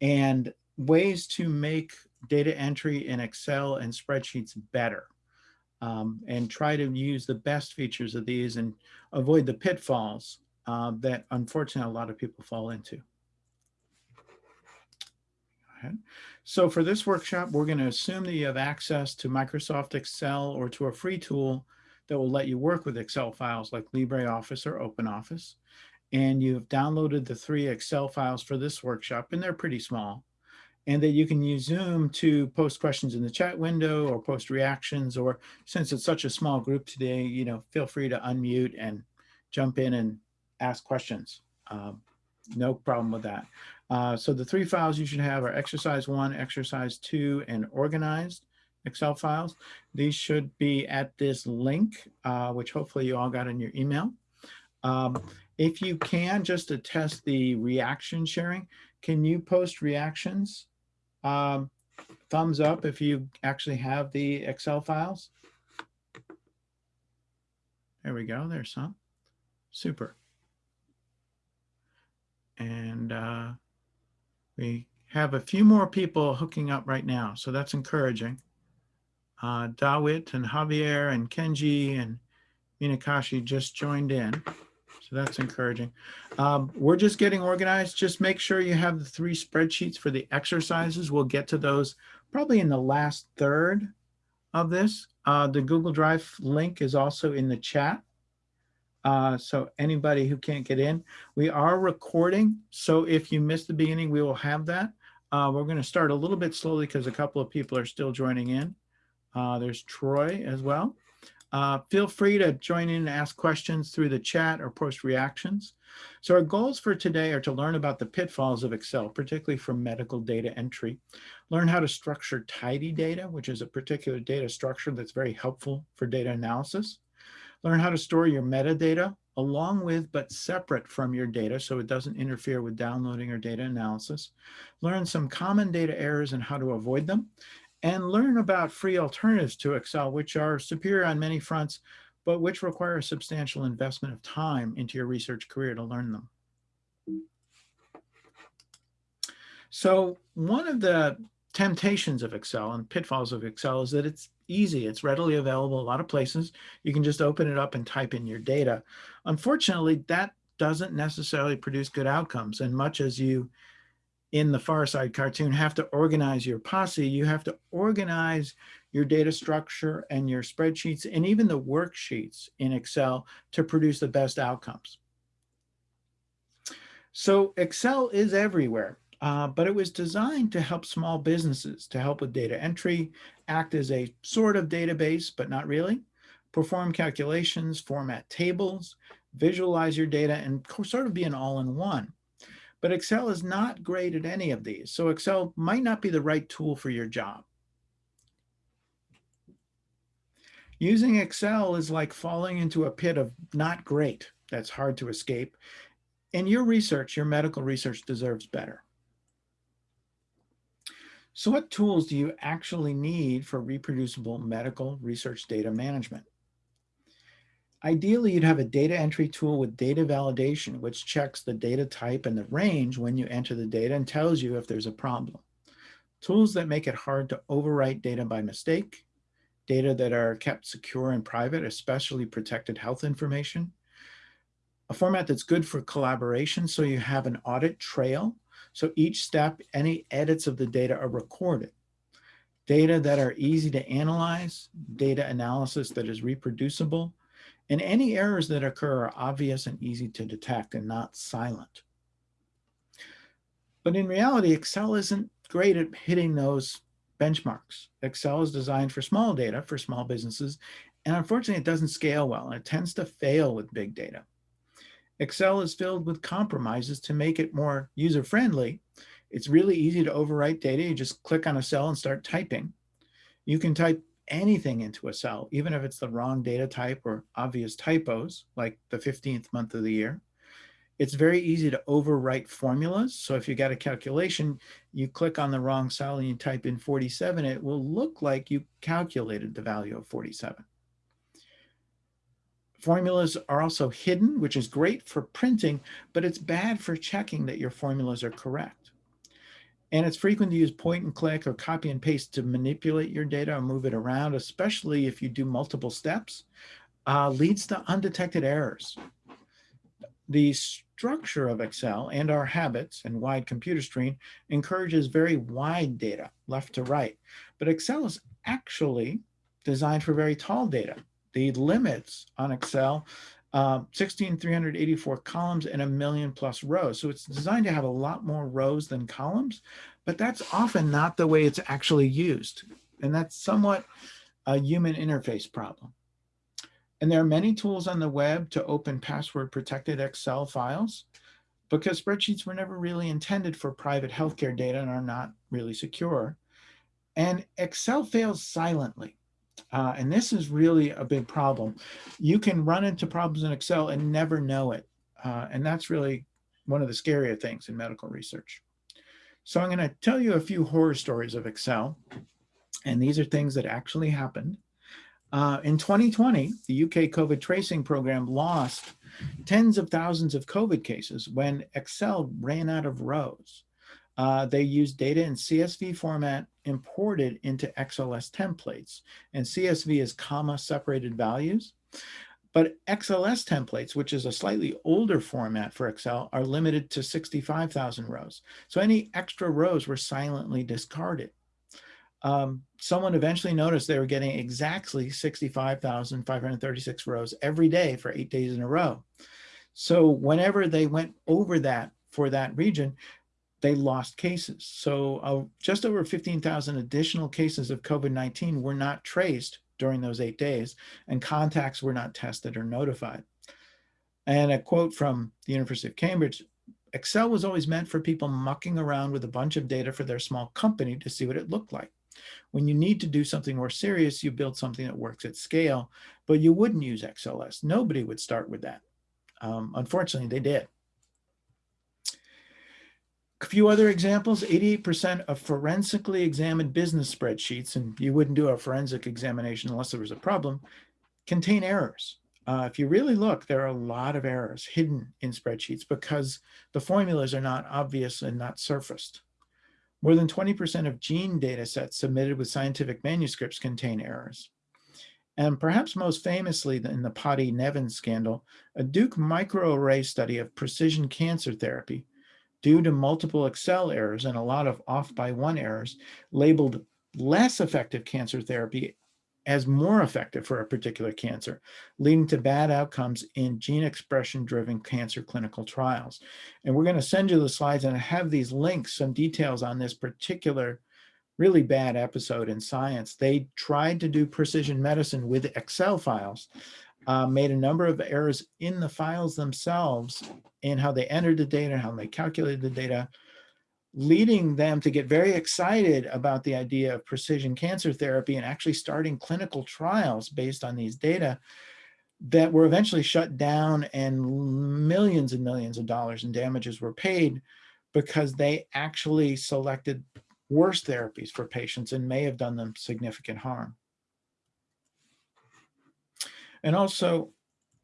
and ways to make data entry in Excel and spreadsheets better. Um, and try to use the best features of these and avoid the pitfalls uh, that unfortunately a lot of people fall into. So for this workshop, we're going to assume that you have access to Microsoft Excel or to a free tool that will let you work with Excel files like LibreOffice or OpenOffice. And you've downloaded the three Excel files for this workshop, and they're pretty small. And that you can use Zoom to post questions in the chat window or post reactions, or since it's such a small group today, you know, feel free to unmute and jump in and ask questions. Um, no problem with that. Uh, so the three files you should have are exercise one, exercise two, and organized Excel files. These should be at this link, uh, which hopefully you all got in your email. Um, if you can, just to test the reaction sharing, can you post reactions? Um, thumbs up if you actually have the Excel files. There we go, there's some. Super. And uh, we have a few more people hooking up right now, so that's encouraging. Uh, Dawit and Javier and Kenji and Minakashi just joined in. So that's encouraging. Um, we're just getting organized. Just make sure you have the three spreadsheets for the exercises. We'll get to those probably in the last third of this. Uh, the Google Drive link is also in the chat. Uh, so anybody who can't get in, we are recording. So if you missed the beginning, we will have that. Uh, we're going to start a little bit slowly because a couple of people are still joining in. Uh, there's Troy as well. Uh, feel free to join in and ask questions through the chat or post reactions. So our goals for today are to learn about the pitfalls of Excel, particularly for medical data entry, learn how to structure tidy data, which is a particular data structure that's very helpful for data analysis, Learn how to store your metadata along with but separate from your data so it doesn't interfere with downloading or data analysis. Learn some common data errors and how to avoid them. And learn about free alternatives to Excel, which are superior on many fronts, but which require a substantial investment of time into your research career to learn them. So one of the temptations of Excel and pitfalls of Excel is that it's easy. It's readily available a lot of places. You can just open it up and type in your data. Unfortunately, that doesn't necessarily produce good outcomes. And much as you, in the Far Side cartoon, have to organize your posse, you have to organize your data structure and your spreadsheets and even the worksheets in Excel to produce the best outcomes. So Excel is everywhere. Uh, but it was designed to help small businesses to help with data entry, act as a sort of database, but not really, perform calculations, format tables, visualize your data, and sort of be an all-in-one. But Excel is not great at any of these, so Excel might not be the right tool for your job. Using Excel is like falling into a pit of not great that's hard to escape. And your research, your medical research deserves better. So what tools do you actually need for reproducible medical research data management? Ideally, you'd have a data entry tool with data validation, which checks the data type and the range when you enter the data and tells you if there's a problem. Tools that make it hard to overwrite data by mistake, data that are kept secure and private, especially protected health information, a format that's good for collaboration so you have an audit trail so each step, any edits of the data are recorded. Data that are easy to analyze, data analysis that is reproducible, and any errors that occur are obvious and easy to detect and not silent. But in reality, Excel isn't great at hitting those benchmarks. Excel is designed for small data, for small businesses, and unfortunately it doesn't scale well, and it tends to fail with big data. Excel is filled with compromises to make it more user-friendly. It's really easy to overwrite data. You just click on a cell and start typing. You can type anything into a cell, even if it's the wrong data type or obvious typos, like the 15th month of the year. It's very easy to overwrite formulas. So if you got a calculation, you click on the wrong cell and you type in 47, it will look like you calculated the value of 47. Formulas are also hidden, which is great for printing, but it's bad for checking that your formulas are correct. And it's frequent to use point and click or copy and paste to manipulate your data or move it around, especially if you do multiple steps, uh, leads to undetected errors. The structure of Excel and our habits and wide computer screen encourages very wide data, left to right. But Excel is actually designed for very tall data. The limits on Excel uh, 16,384 columns and a million plus rows. So it's designed to have a lot more rows than columns, but that's often not the way it's actually used. And that's somewhat a human interface problem. And there are many tools on the web to open password protected Excel files because spreadsheets were never really intended for private healthcare data and are not really secure. And Excel fails silently. Uh, and this is really a big problem. You can run into problems in Excel and never know it. Uh, and that's really one of the scarier things in medical research. So I'm going to tell you a few horror stories of Excel. And these are things that actually happened. Uh, in 2020, the UK COVID tracing program lost tens of thousands of COVID cases when Excel ran out of rows. Uh, they use data in CSV format imported into XLS templates. And CSV is comma separated values. But XLS templates, which is a slightly older format for Excel, are limited to 65,000 rows. So any extra rows were silently discarded. Um, someone eventually noticed they were getting exactly 65,536 rows every day for eight days in a row. So whenever they went over that for that region, they lost cases. So uh, just over 15,000 additional cases of COVID-19 were not traced during those eight days and contacts were not tested or notified. And a quote from the University of Cambridge, Excel was always meant for people mucking around with a bunch of data for their small company to see what it looked like. When you need to do something more serious, you build something that works at scale, but you wouldn't use XLS. Nobody would start with that. Um, unfortunately, they did. A few other examples, 88% of forensically examined business spreadsheets, and you wouldn't do a forensic examination unless there was a problem, contain errors. Uh, if you really look, there are a lot of errors hidden in spreadsheets because the formulas are not obvious and not surfaced. More than 20% of gene data sets submitted with scientific manuscripts contain errors. And perhaps most famously in the Potti Nevin scandal, a Duke microarray study of precision cancer therapy due to multiple Excel errors and a lot of off by one errors, labeled less effective cancer therapy as more effective for a particular cancer, leading to bad outcomes in gene expression driven cancer clinical trials. And we're going to send you the slides and have these links, some details on this particular really bad episode in science. They tried to do precision medicine with Excel files uh, made a number of errors in the files themselves in how they entered the data, how they calculated the data, leading them to get very excited about the idea of precision cancer therapy and actually starting clinical trials based on these data that were eventually shut down and millions and millions of dollars in damages were paid because they actually selected worse therapies for patients and may have done them significant harm and also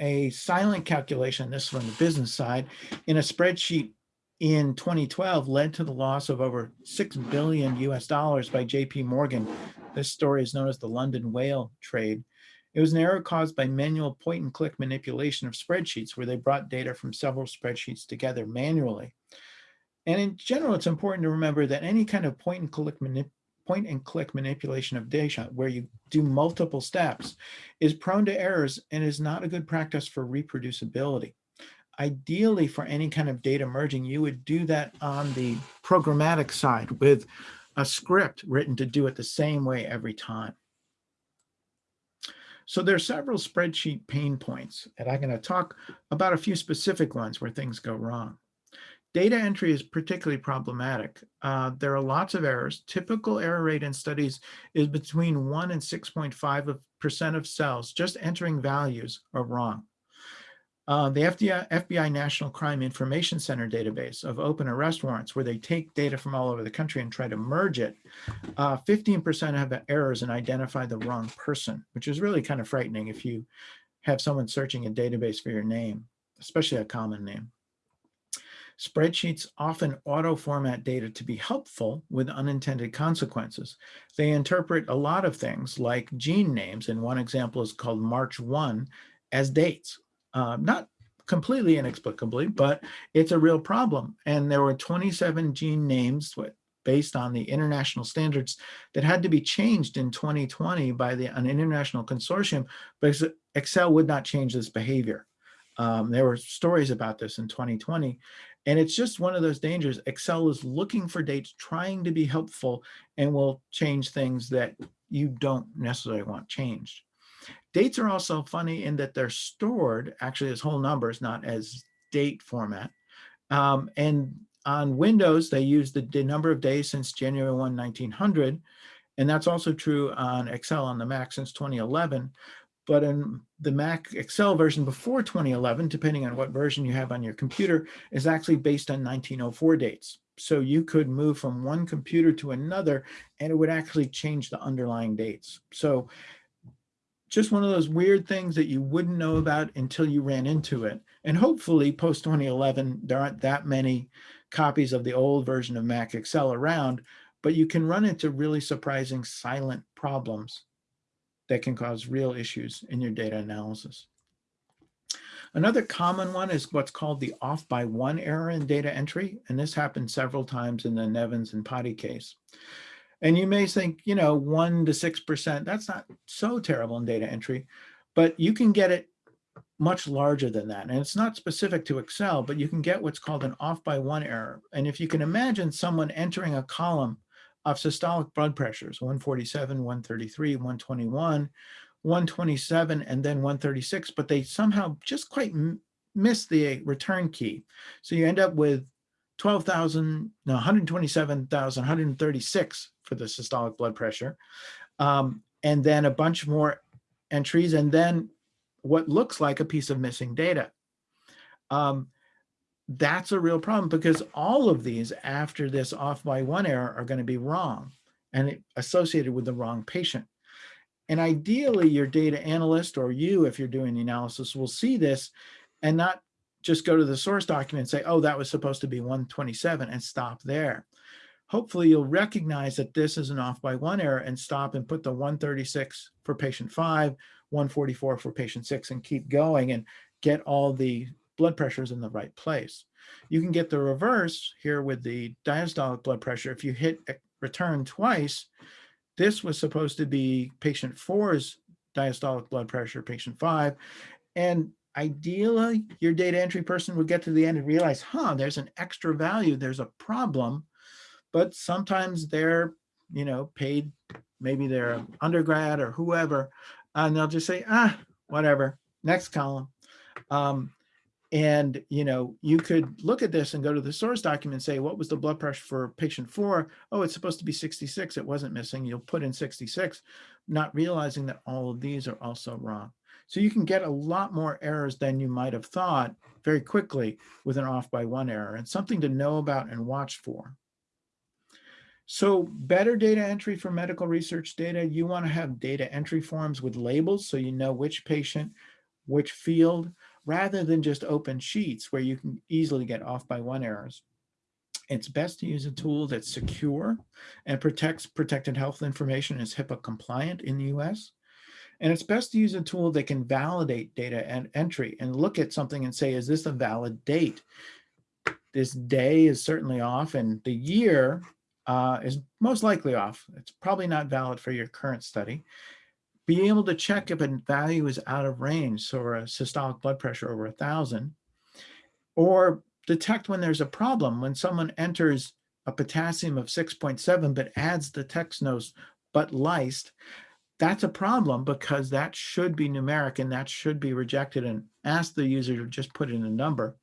a silent calculation, this from the business side, in a spreadsheet in 2012 led to the loss of over 6 billion US dollars by JP Morgan. This story is known as the London whale trade. It was an error caused by manual point and click manipulation of spreadsheets where they brought data from several spreadsheets together manually. And in general, it's important to remember that any kind of point and click manip point and click manipulation of data where you do multiple steps is prone to errors and is not a good practice for reproducibility. Ideally for any kind of data merging, you would do that on the programmatic side with a script written to do it the same way every time. So there are several spreadsheet pain points and I'm going to talk about a few specific ones where things go wrong. Data entry is particularly problematic. Uh, there are lots of errors. Typical error rate in studies is between 1 and 6.5% of cells just entering values are wrong. Uh, the FBI, FBI, National Crime Information Center database of open arrest warrants, where they take data from all over the country and try to merge it, 15% uh, have errors and identify the wrong person, which is really kind of frightening if you have someone searching a database for your name, especially a common name. Spreadsheets often auto-format data to be helpful with unintended consequences. They interpret a lot of things like gene names, and one example is called March 1 as dates. Uh, not completely inexplicably, but it's a real problem. And there were 27 gene names based on the international standards that had to be changed in 2020 by the, an international consortium because Excel would not change this behavior. Um, there were stories about this in 2020, and it's just one of those dangers. Excel is looking for dates, trying to be helpful, and will change things that you don't necessarily want changed. Dates are also funny in that they're stored actually as whole numbers, not as date format. Um, and on Windows, they use the, the, number of days since January 1, 1900. And that's also true on Excel on the Mac since 2011. But in the Mac Excel version before 2011, depending on what version you have on your computer, is actually based on 1904 dates. So you could move from one computer to another and it would actually change the underlying dates. So just one of those weird things that you wouldn't know about until you ran into it. And hopefully post 2011, there aren't that many copies of the old version of Mac Excel around, but you can run into really surprising silent problems that can cause real issues in your data analysis. Another common one is what's called the off by one error in data entry. And this happened several times in the Nevins and Potti case. And you may think, you know, one to 6%, that's not so terrible in data entry, but you can get it much larger than that. And it's not specific to Excel, but you can get what's called an off by one error. And if you can imagine someone entering a column of systolic blood pressures, 147, 133, 121, 127, and then 136, but they somehow just quite miss the return key. So you end up with 12,000, no, 127,000, 136 for the systolic blood pressure, um, and then a bunch more entries, and then what looks like a piece of missing data. Um, that's a real problem because all of these after this off by one error are going to be wrong and associated with the wrong patient. And ideally your data analyst or you, if you're doing the analysis, will see this and not just go to the source document and say, oh, that was supposed to be 127 and stop there. Hopefully you'll recognize that this is an off by one error and stop and put the 136 for patient five, 144 for patient six and keep going and get all the blood pressure is in the right place. You can get the reverse here with the diastolic blood pressure. If you hit return twice, this was supposed to be patient four's diastolic blood pressure, patient five. And ideally, your data entry person would get to the end and realize, huh, there's an extra value, there's a problem. But sometimes they're, you know, paid, maybe they're undergrad or whoever, and they'll just say, ah, whatever, next column. Um, and, you know, you could look at this and go to the source document and say, what was the blood pressure for patient four? Oh, it's supposed to be 66. It wasn't missing. You'll put in 66, not realizing that all of these are also wrong. So you can get a lot more errors than you might have thought very quickly with an off by one error and something to know about and watch for. So better data entry for medical research data, you want to have data entry forms with labels so you know which patient, which field, rather than just open sheets where you can easily get off by one errors. It's best to use a tool that's secure and protects protected health information is HIPAA compliant in the US. And it's best to use a tool that can validate data and entry and look at something and say, is this a valid date? This day is certainly off and the year uh, is most likely off. It's probably not valid for your current study being able to check if a value is out of range, so a systolic blood pressure over a thousand, or detect when there's a problem, when someone enters a potassium of 6.7 but adds the text notes but lysed, that's a problem because that should be numeric and that should be rejected and ask the user to just put in a number.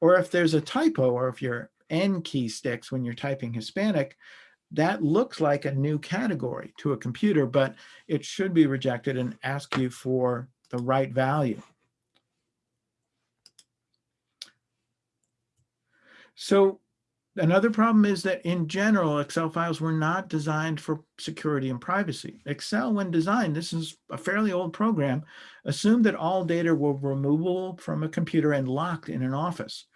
Or if there's a typo or if your N key sticks when you're typing Hispanic, that looks like a new category to a computer, but it should be rejected and ask you for the right value. So another problem is that in general, Excel files were not designed for security and privacy. Excel, when designed, this is a fairly old program, assumed that all data were removable from a computer and locked in an office.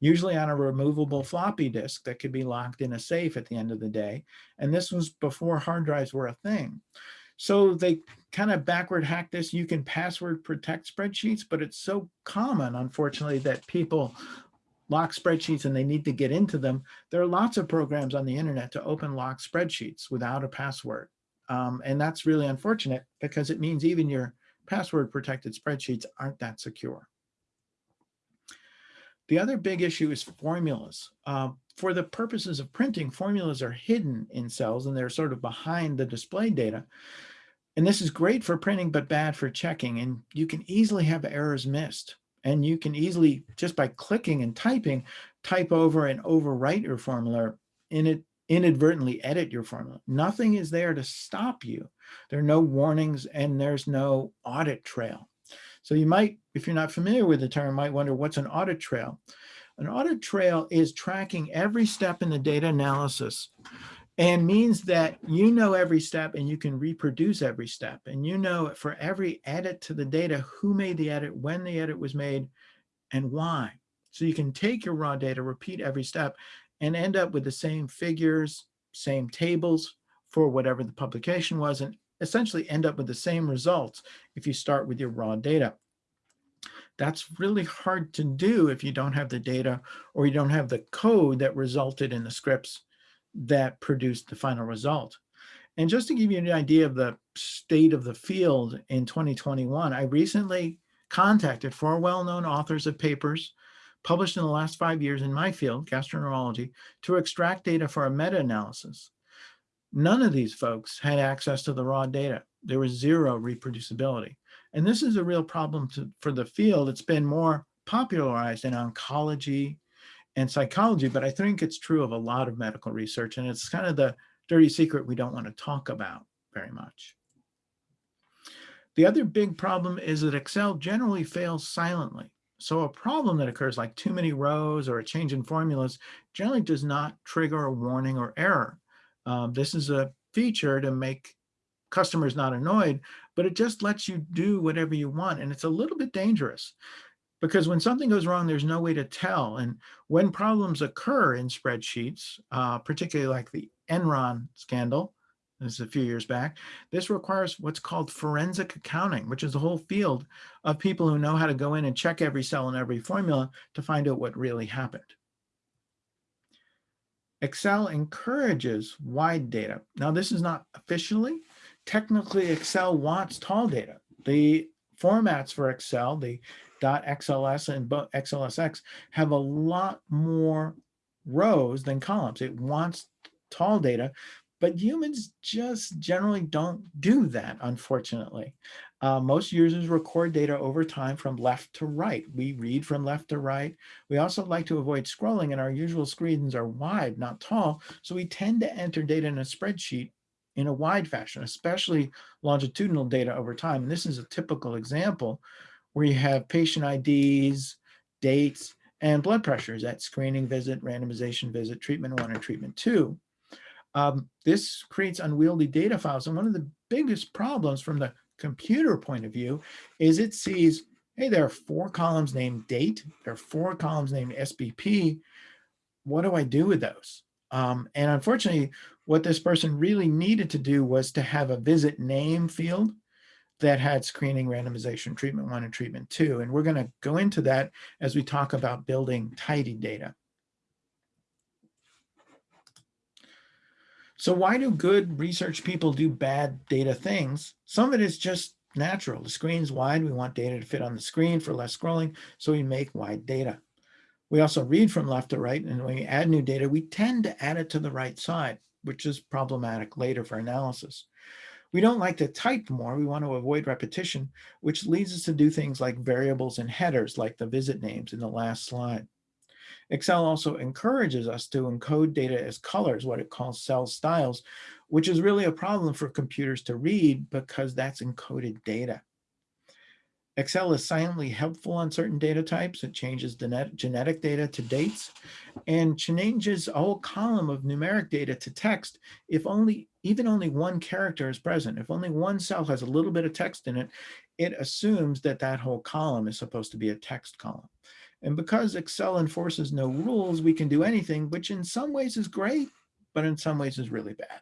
Usually on a removable floppy disk that could be locked in a safe at the end of the day. And this was before hard drives were a thing. So they kind of backward hack this. You can password protect spreadsheets, but it's so common, unfortunately, that people lock spreadsheets and they need to get into them. There are lots of programs on the internet to open lock spreadsheets without a password. Um, and that's really unfortunate because it means even your password protected spreadsheets aren't that secure. The other big issue is formulas. Uh, for the purposes of printing, formulas are hidden in cells and they're sort of behind the display data. And this is great for printing, but bad for checking. And you can easily have errors missed. And you can easily, just by clicking and typing, type over and overwrite your formula in it inadvertently edit your formula. Nothing is there to stop you. There are no warnings and there's no audit trail. So you might, if you're not familiar with the term, might wonder what's an audit trail. An audit trail is tracking every step in the data analysis and means that you know every step and you can reproduce every step. And you know for every edit to the data, who made the edit, when the edit was made, and why. So you can take your raw data, repeat every step, and end up with the same figures, same tables for whatever the publication was, and essentially end up with the same results if you start with your raw data. That's really hard to do if you don't have the data or you don't have the code that resulted in the scripts that produced the final result. And just to give you an idea of the state of the field in 2021, I recently contacted four well-known authors of papers published in the last five years in my field, gastroenterology, to extract data for a meta-analysis. None of these folks had access to the raw data. There was zero reproducibility. And this is a real problem to, for the field. It's been more popularized in oncology and psychology, but I think it's true of a lot of medical research. And it's kind of the dirty secret we don't want to talk about very much. The other big problem is that Excel generally fails silently. So a problem that occurs like too many rows or a change in formulas generally does not trigger a warning or error. Um, this is a feature to make customers not annoyed, but it just lets you do whatever you want. And it's a little bit dangerous because when something goes wrong, there's no way to tell. And when problems occur in spreadsheets, uh, particularly like the Enron scandal, this is a few years back. This requires what's called forensic accounting, which is a whole field of people who know how to go in and check every cell and every formula to find out what really happened. Excel encourages wide data. Now, this is not officially. Technically, Excel wants tall data. The formats for Excel, the .xls and .xlsx, have a lot more rows than columns. It wants tall data but humans just generally don't do that, unfortunately. Uh, most users record data over time from left to right. We read from left to right. We also like to avoid scrolling and our usual screens are wide, not tall. So we tend to enter data in a spreadsheet in a wide fashion, especially longitudinal data over time. And this is a typical example where you have patient IDs, dates, and blood pressures at screening visit, randomization visit, treatment one, and treatment two. Um, this creates unwieldy data files. And one of the biggest problems from the computer point of view is it sees, hey, there are four columns named date, there are four columns named SBP. What do I do with those? Um, and unfortunately, what this person really needed to do was to have a visit name field that had screening, randomization, treatment one, and treatment two. And we're going to go into that as we talk about building tidy data. So why do good research people do bad data things? Some of it is just natural. The screen's wide. We want data to fit on the screen for less scrolling. So we make wide data. We also read from left to right. And when we add new data, we tend to add it to the right side, which is problematic later for analysis. We don't like to type more. We want to avoid repetition, which leads us to do things like variables and headers, like the visit names in the last slide. Excel also encourages us to encode data as colors, what it calls cell styles, which is really a problem for computers to read because that's encoded data. Excel is silently helpful on certain data types. It changes genetic data to dates and changes a whole column of numeric data to text if only even only one character is present. If only one cell has a little bit of text in it, it assumes that that whole column is supposed to be a text column. And because Excel enforces no rules, we can do anything, which in some ways is great, but in some ways is really bad.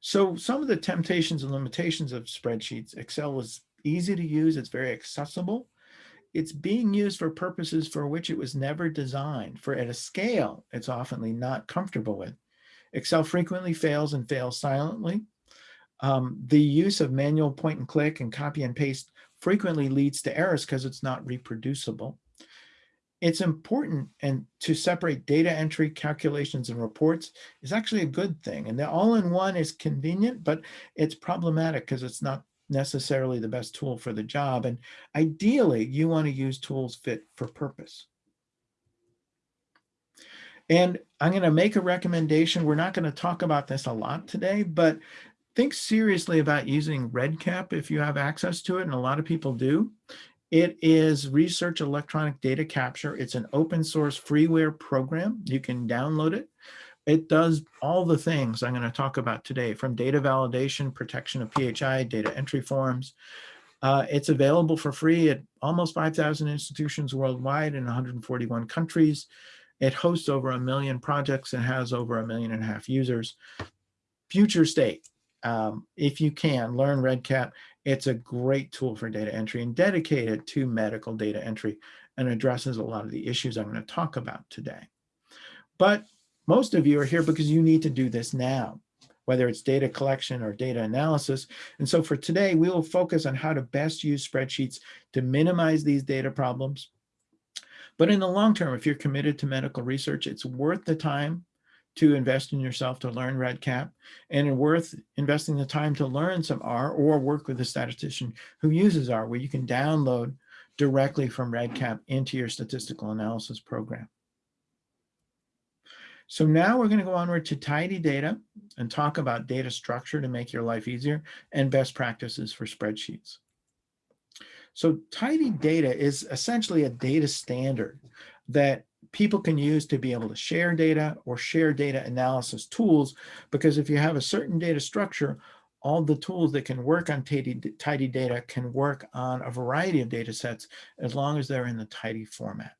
So some of the temptations and limitations of spreadsheets, Excel is easy to use, it's very accessible. It's being used for purposes for which it was never designed, for at a scale it's often not comfortable with. Excel frequently fails and fails silently. Um, the use of manual point and click and copy and paste frequently leads to errors because it's not reproducible. It's important and to separate data entry, calculations, and reports is actually a good thing. And the all-in-one is convenient, but it's problematic because it's not necessarily the best tool for the job. And ideally, you want to use tools fit for purpose. And I'm going to make a recommendation. We're not going to talk about this a lot today, but think seriously about using REDCap if you have access to it, and a lot of people do. It is Research Electronic Data Capture. It's an open source freeware program. You can download it. It does all the things I'm going to talk about today, from data validation, protection of PHI, data entry forms. Uh, it's available for free at almost 5,000 institutions worldwide in 141 countries. It hosts over a million projects and has over a million and a half users. Future state, um, if you can, learn REDCap. It's a great tool for data entry and dedicated to medical data entry and addresses a lot of the issues I'm going to talk about today. But most of you are here because you need to do this now, whether it's data collection or data analysis. And so for today, we will focus on how to best use spreadsheets to minimize these data problems. But in the long term, if you're committed to medical research, it's worth the time to invest in yourself to learn REDCap and it's worth investing the time to learn some R or work with a statistician who uses R where you can download directly from REDCap into your statistical analysis program. So now we're going to go onward to tidy data and talk about data structure to make your life easier and best practices for spreadsheets. So tidy data is essentially a data standard that people can use to be able to share data or share data analysis tools, because if you have a certain data structure, all the tools that can work on tidy, tidy data can work on a variety of data sets as long as they're in the tidy format.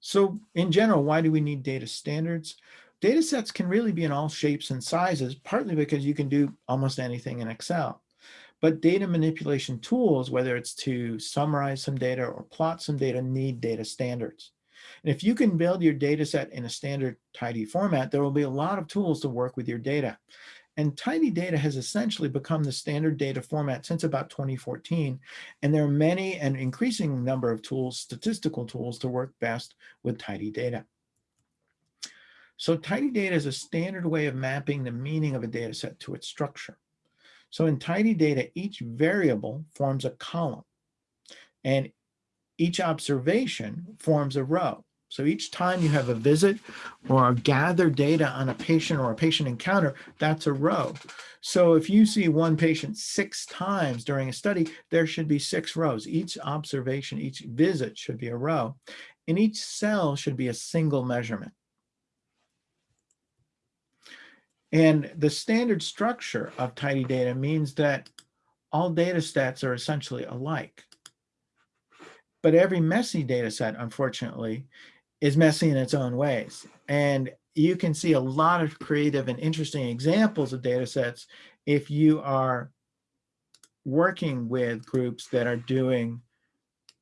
So in general, why do we need data standards? Data sets can really be in all shapes and sizes, partly because you can do almost anything in Excel. But data manipulation tools, whether it's to summarize some data or plot some data, need data standards. And if you can build your data set in a standard tidy format, there will be a lot of tools to work with your data. And tidy data has essentially become the standard data format since about 2014. And there are many and increasing number of tools, statistical tools to work best with tidy data. So tidy data is a standard way of mapping the meaning of a data set to its structure. So in tidy data, each variable forms a column and each observation forms a row. So each time you have a visit or gather data on a patient or a patient encounter, that's a row. So if you see one patient six times during a study, there should be six rows. Each observation, each visit should be a row. And each cell should be a single measurement. And the standard structure of tidy data means that all data sets are essentially alike. But every messy data set, unfortunately, is messy in its own ways. And you can see a lot of creative and interesting examples of data sets if you are working with groups that are doing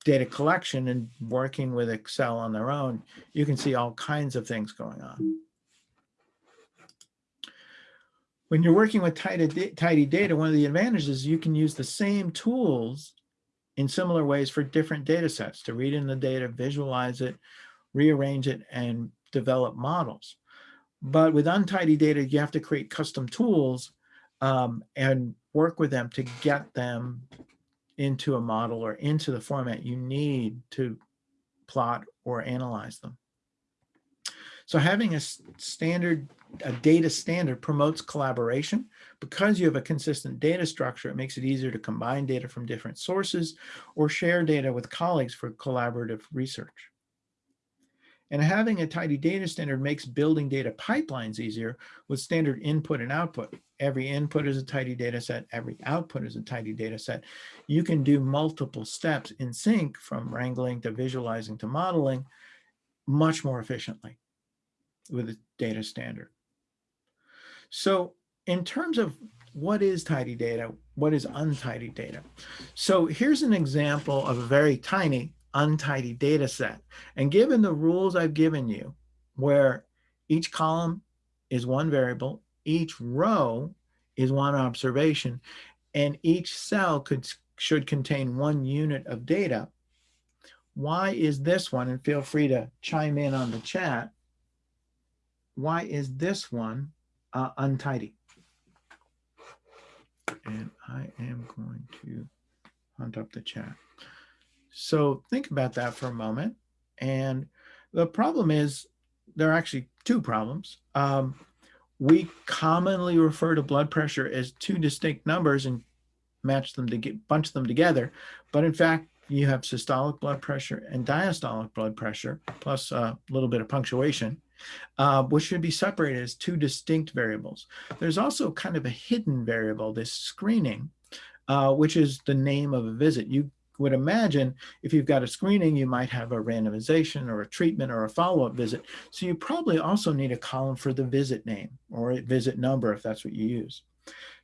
data collection and working with Excel on their own, you can see all kinds of things going on. When you're working with tidy, data, one of the advantages is you can use the same tools in similar ways for different data sets to read in the data, visualize it, rearrange it, and develop models. But with untidy data, you have to create custom tools um, and work with them to get them into a model or into the format you need to plot or analyze them. So having a standard, a data standard promotes collaboration. Because you have a consistent data structure, it makes it easier to combine data from different sources or share data with colleagues for collaborative research. And having a tidy data standard makes building data pipelines easier with standard input and output. Every input is a tidy data set. Every output is a tidy data set. You can do multiple steps in sync from wrangling to visualizing to modeling much more efficiently with a data standard. So in terms of what is tidy data, what is untidy data? So here's an example of a very tiny untidy data set. And given the rules I've given you, where each column is one variable, each row is one observation, and each cell could should contain one unit of data. Why is this one, and feel free to chime in on the chat, why is this one uh, untidy? And I am going to hunt up the chat. So think about that for a moment. And the problem is there are actually two problems. Um, we commonly refer to blood pressure as two distinct numbers and match them to get bunch them together. But in fact, you have systolic blood pressure and diastolic blood pressure, plus a little bit of punctuation, uh, which should be separated as two distinct variables. There's also kind of a hidden variable, this screening, uh, which is the name of a visit. You would imagine if you've got a screening, you might have a randomization or a treatment or a follow-up visit. So you probably also need a column for the visit name or a visit number if that's what you use.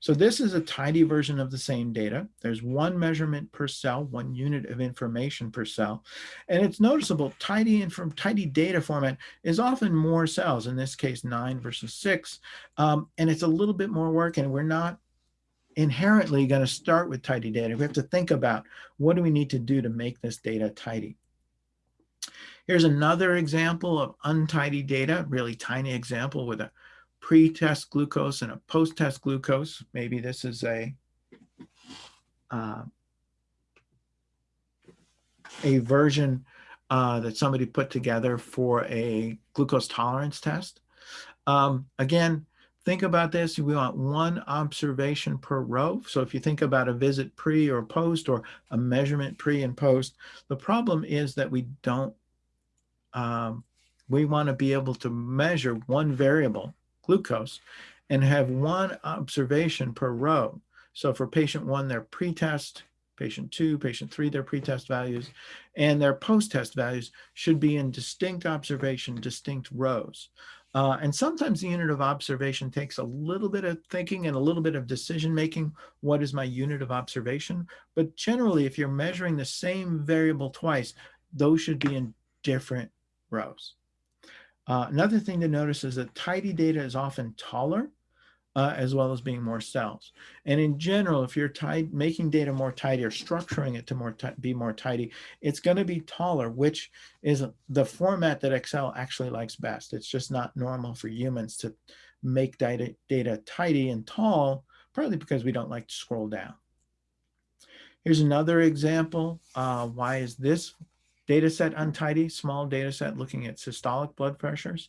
So this is a tidy version of the same data. There's one measurement per cell, one unit of information per cell. And it's noticeable tidy and from tidy data format is often more cells, in this case, nine versus six. Um, and it's a little bit more work and we're not inherently going to start with tidy data. We have to think about what do we need to do to make this data tidy. Here's another example of untidy data, really tiny example with a pre-test glucose and a post-test glucose. Maybe this is a uh, a version uh, that somebody put together for a glucose tolerance test. Um, again, think about this. We want one observation per row. So if you think about a visit pre or post or a measurement pre and post, the problem is that we don't, um, we want to be able to measure one variable, glucose, and have one observation per row. So for patient one, their pre-test, patient two, patient three, their pre-test values, and their post-test values should be in distinct observation, distinct rows. Uh, and sometimes the unit of observation takes a little bit of thinking and a little bit of decision making. What is my unit of observation? But generally, if you're measuring the same variable twice, those should be in different rows. Uh, another thing to notice is that tidy data is often taller uh, as well as being more cells. And in general, if you're making data more tidy or structuring it to more be more tidy, it's going to be taller, which is the format that Excel actually likes best. It's just not normal for humans to make data, data tidy and tall, partly because we don't like to scroll down. Here's another example. Uh, why is this data set untidy? Small data set looking at systolic blood pressures.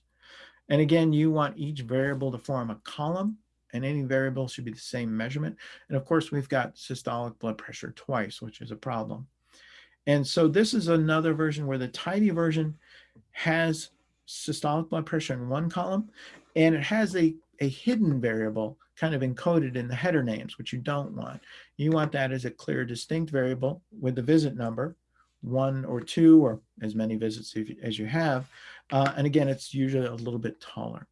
And again, you want each variable to form a column and any variable should be the same measurement. And of course, we've got systolic blood pressure twice, which is a problem. And so this is another version where the tidy version has systolic blood pressure in one column, and it has a, a hidden variable kind of encoded in the header names, which you don't want. You want that as a clear, distinct variable with the visit number, one or two, or as many visits as you have. Uh, and again, it's usually a little bit taller.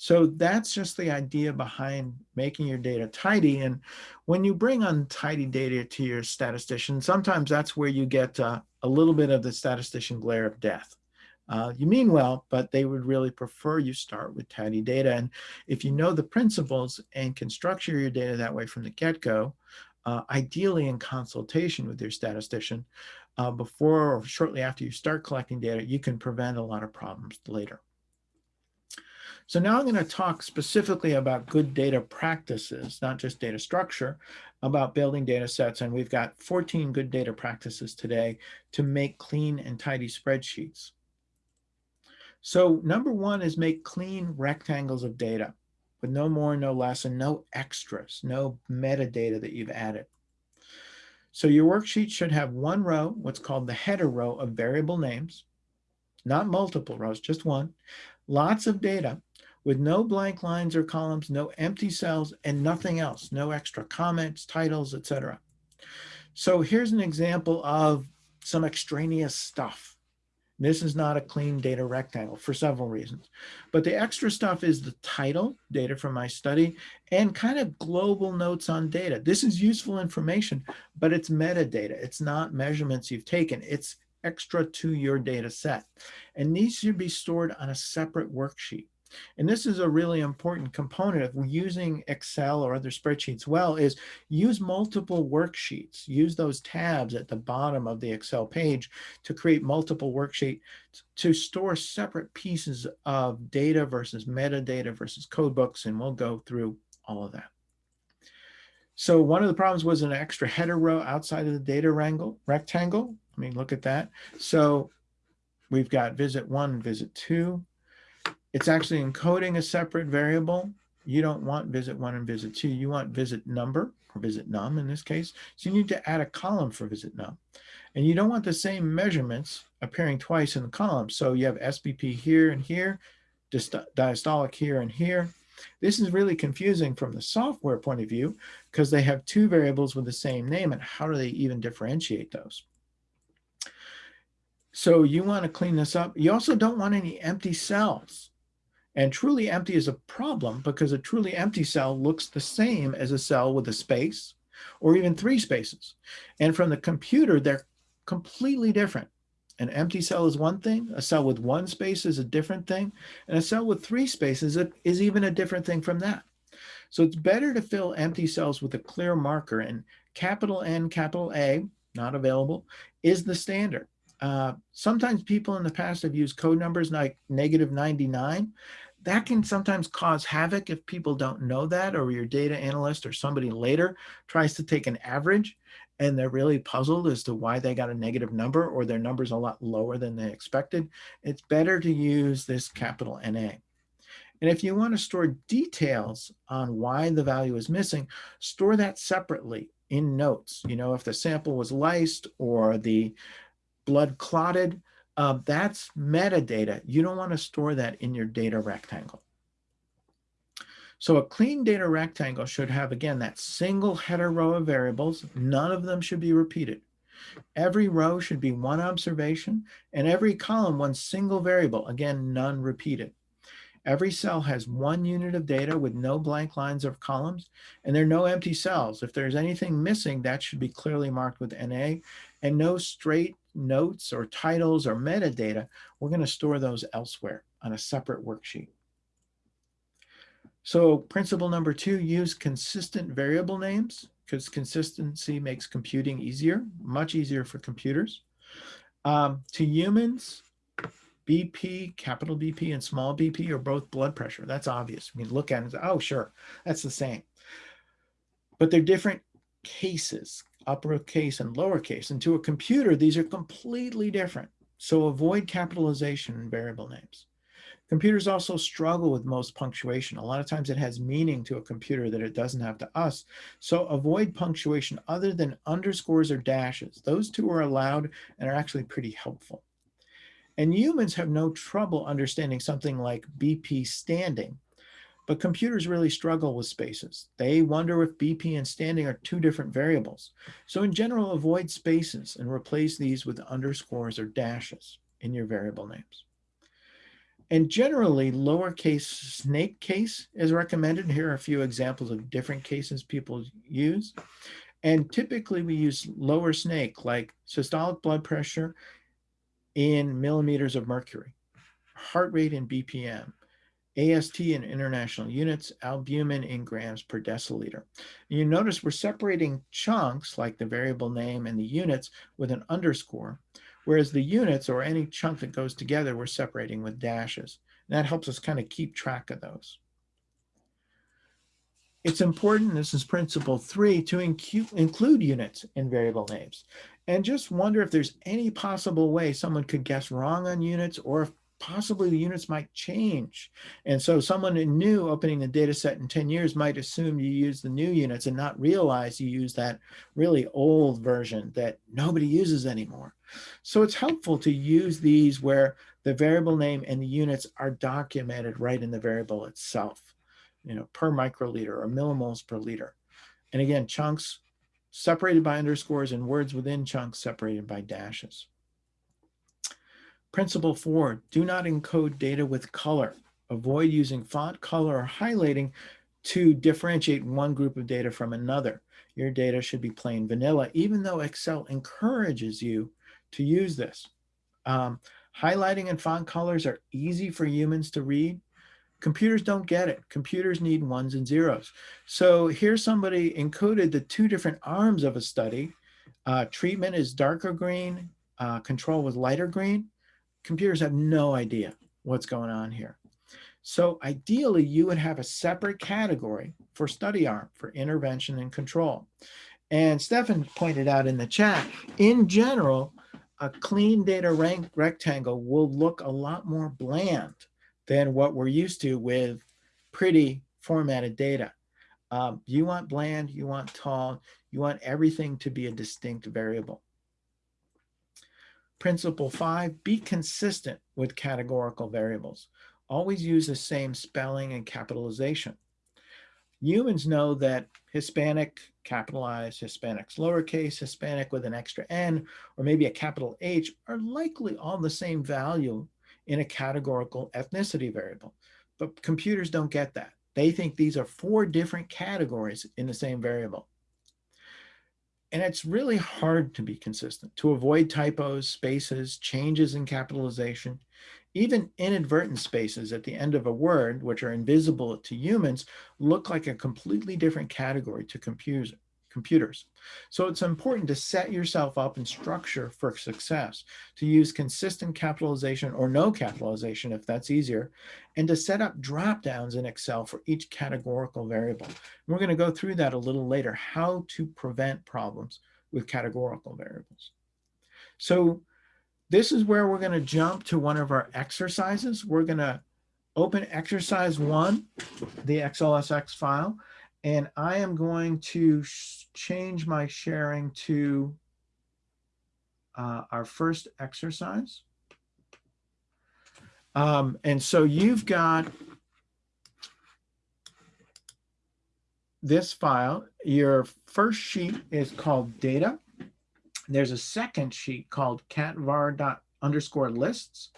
So that's just the idea behind making your data tidy. And when you bring untidy data to your statistician, sometimes that's where you get uh, a little bit of the statistician glare of death. Uh, you mean well, but they would really prefer you start with tidy data. And if you know the principles and can structure your data that way from the get-go, uh, ideally in consultation with your statistician, uh, before or shortly after you start collecting data, you can prevent a lot of problems later. So now I'm going to talk specifically about good data practices, not just data structure, about building data sets. And we've got 14 good data practices today to make clean and tidy spreadsheets. So number one is make clean rectangles of data with no more, no less, and no extras, no metadata that you've added. So your worksheet should have one row, what's called the header row of variable names, not multiple rows, just one. Lots of data with no blank lines or columns, no empty cells, and nothing else, no extra comments, titles, etc. So here's an example of some extraneous stuff. This is not a clean data rectangle for several reasons. But the extra stuff is the title, data from my study, and kind of global notes on data. This is useful information, but it's metadata. It's not measurements you've taken. It's extra to your data set. And these should be stored on a separate worksheet. And this is a really important component of using Excel or other spreadsheets well is use multiple worksheets. Use those tabs at the bottom of the Excel page to create multiple worksheets to store separate pieces of data versus metadata versus code books. And we'll go through all of that. So one of the problems was an extra header row outside of the data wrangle, rectangle. I mean, look at that. So we've got visit one visit two it's actually encoding a separate variable. You don't want visit one and visit two. You want visit number or visit num in this case. So you need to add a column for visit num. And you don't want the same measurements appearing twice in the column. So you have SBP here and here, diastolic here and here. This is really confusing from the software point of view because they have two variables with the same name and how do they even differentiate those? So you want to clean this up. You also don't want any empty cells. And truly empty is a problem because a truly empty cell looks the same as a cell with a space or even three spaces. And from the computer, they're completely different. An empty cell is one thing, a cell with one space is a different thing, and a cell with three spaces is even a different thing from that. So it's better to fill empty cells with a clear marker and capital N, capital A, not available, is the standard. Uh, sometimes people in the past have used code numbers like negative 99 that can sometimes cause havoc if people don't know that or your data analyst or somebody later tries to take an average and they're really puzzled as to why they got a negative number or their number's a lot lower than they expected. It's better to use this capital NA. And if you want to store details on why the value is missing, store that separately in notes. You know, if the sample was lysed or the blood clotted, uh, that's metadata. You don't want to store that in your data rectangle. So a clean data rectangle should have, again, that single header row of variables. None of them should be repeated. Every row should be one observation and every column one single variable, again, none repeated. Every cell has one unit of data with no blank lines or columns, and there are no empty cells. If there's anything missing, that should be clearly marked with NA, and no straight notes or titles or metadata, we're going to store those elsewhere on a separate worksheet. So principle number two, use consistent variable names because consistency makes computing easier, much easier for computers. Um, to humans, BP, capital BP and small BP are both blood pressure. That's obvious. We look at it and say, oh, sure, that's the same. But they're different cases uppercase and lowercase. And to a computer, these are completely different. So avoid capitalization in variable names. Computers also struggle with most punctuation. A lot of times it has meaning to a computer that it doesn't have to us. So avoid punctuation other than underscores or dashes. Those two are allowed and are actually pretty helpful. And humans have no trouble understanding something like BP standing but computers really struggle with spaces. They wonder if BP and standing are two different variables. So in general, avoid spaces and replace these with underscores or dashes in your variable names. And generally, lowercase snake case is recommended. Here are a few examples of different cases people use. And typically we use lower snake like systolic blood pressure in millimeters of mercury, heart rate in BPM, AST in international units, albumin in grams per deciliter. And you notice we're separating chunks like the variable name and the units with an underscore, whereas the units or any chunk that goes together, we're separating with dashes. And that helps us kind of keep track of those. It's important, this is principle three, to include units in variable names. And just wonder if there's any possible way someone could guess wrong on units or if possibly the units might change. And so someone new opening the data set in 10 years might assume you use the new units and not realize you use that really old version that nobody uses anymore. So it's helpful to use these where the variable name and the units are documented right in the variable itself, you know, per microliter or millimoles per liter. And again, chunks separated by underscores and words within chunks separated by dashes. Principle four, do not encode data with color. Avoid using font color or highlighting to differentiate one group of data from another. Your data should be plain vanilla, even though Excel encourages you to use this. Um, highlighting and font colors are easy for humans to read. Computers don't get it. Computers need ones and zeros. So here somebody encoded the two different arms of a study. Uh, treatment is darker green, uh, control was lighter green. Computers have no idea what's going on here. So ideally, you would have a separate category for study arm, for intervention and control. And Stefan pointed out in the chat, in general, a clean data rank rectangle will look a lot more bland than what we're used to with pretty formatted data. Um, you want bland, you want tall, you want everything to be a distinct variable. Principle five, be consistent with categorical variables always use the same spelling and capitalization. Humans know that Hispanic capitalized, Hispanics lowercase, Hispanic with an extra N, or maybe a capital H are likely all the same value in a categorical ethnicity variable. But computers don't get that. They think these are four different categories in the same variable. And it's really hard to be consistent, to avoid typos, spaces, changes in capitalization. Even inadvertent spaces at the end of a word, which are invisible to humans, look like a completely different category to computers. Computers. So it's important to set yourself up and structure for success, to use consistent capitalization or no capitalization if that's easier, and to set up drop downs in Excel for each categorical variable. And we're going to go through that a little later, how to prevent problems with categorical variables. So this is where we're going to jump to one of our exercises. We're going to open exercise one, the XLSX file, and I am going to change my sharing to uh, our first exercise. Um, and so you've got this file. Your first sheet is called data. There's a second sheet called catvar underscore lists.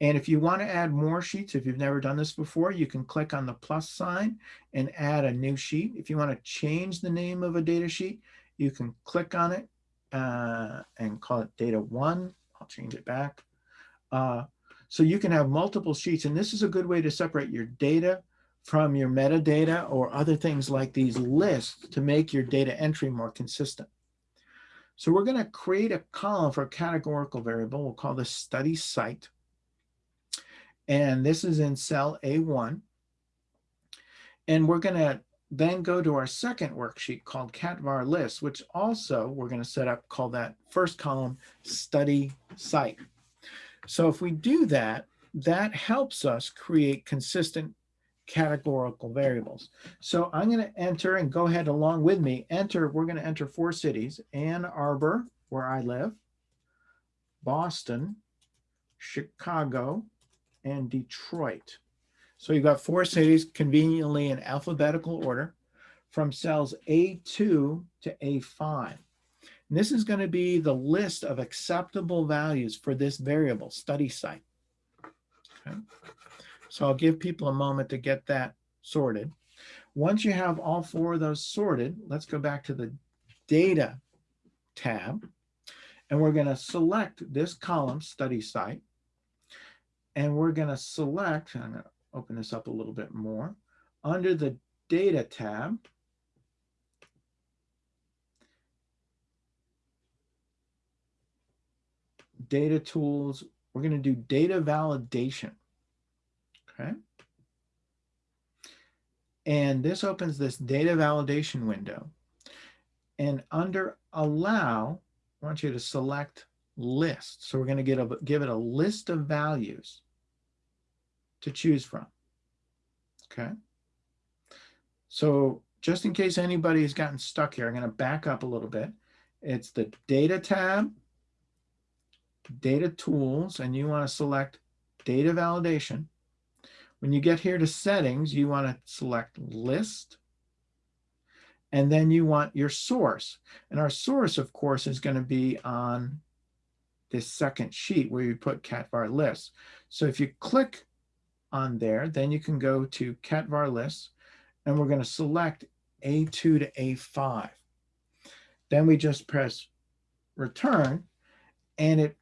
And if you want to add more sheets, if you've never done this before, you can click on the plus sign and add a new sheet. If you want to change the name of a data sheet, you can click on it uh, and call it data one. I'll change it back. Uh, so you can have multiple sheets. And this is a good way to separate your data from your metadata or other things like these lists to make your data entry more consistent. So we're going to create a column for a categorical variable. We'll call this study site. And this is in cell A1. And we're going to then go to our second worksheet called catvar list, which also we're going to set up, call that first column study site. So if we do that, that helps us create consistent categorical variables. So I'm going to enter and go ahead along with me. Enter, we're going to enter four cities, Ann Arbor, where I live, Boston, Chicago, and Detroit. So you've got four cities conveniently in alphabetical order from cells A2 to A5. And this is going to be the list of acceptable values for this variable study site. Okay. So I'll give people a moment to get that sorted. Once you have all four of those sorted, let's go back to the data tab. And we're going to select this column, study site. And we're going to select, I'm going to open this up a little bit more, under the data tab, data tools, we're going to do data validation. Okay. And this opens this data validation window. And under allow, I want you to select list. So we're going to get a, give it a list of values to choose from. Okay. So just in case anybody has gotten stuck here, I'm going to back up a little bit. It's the data tab, data tools, and you want to select data validation. When you get here to settings, you want to select list. And then you want your source. And our source, of course, is going to be on this second sheet where you put CatVar list. So if you click on there, then you can go to CatVar list and we're going to select A2 to A5. Then we just press return and it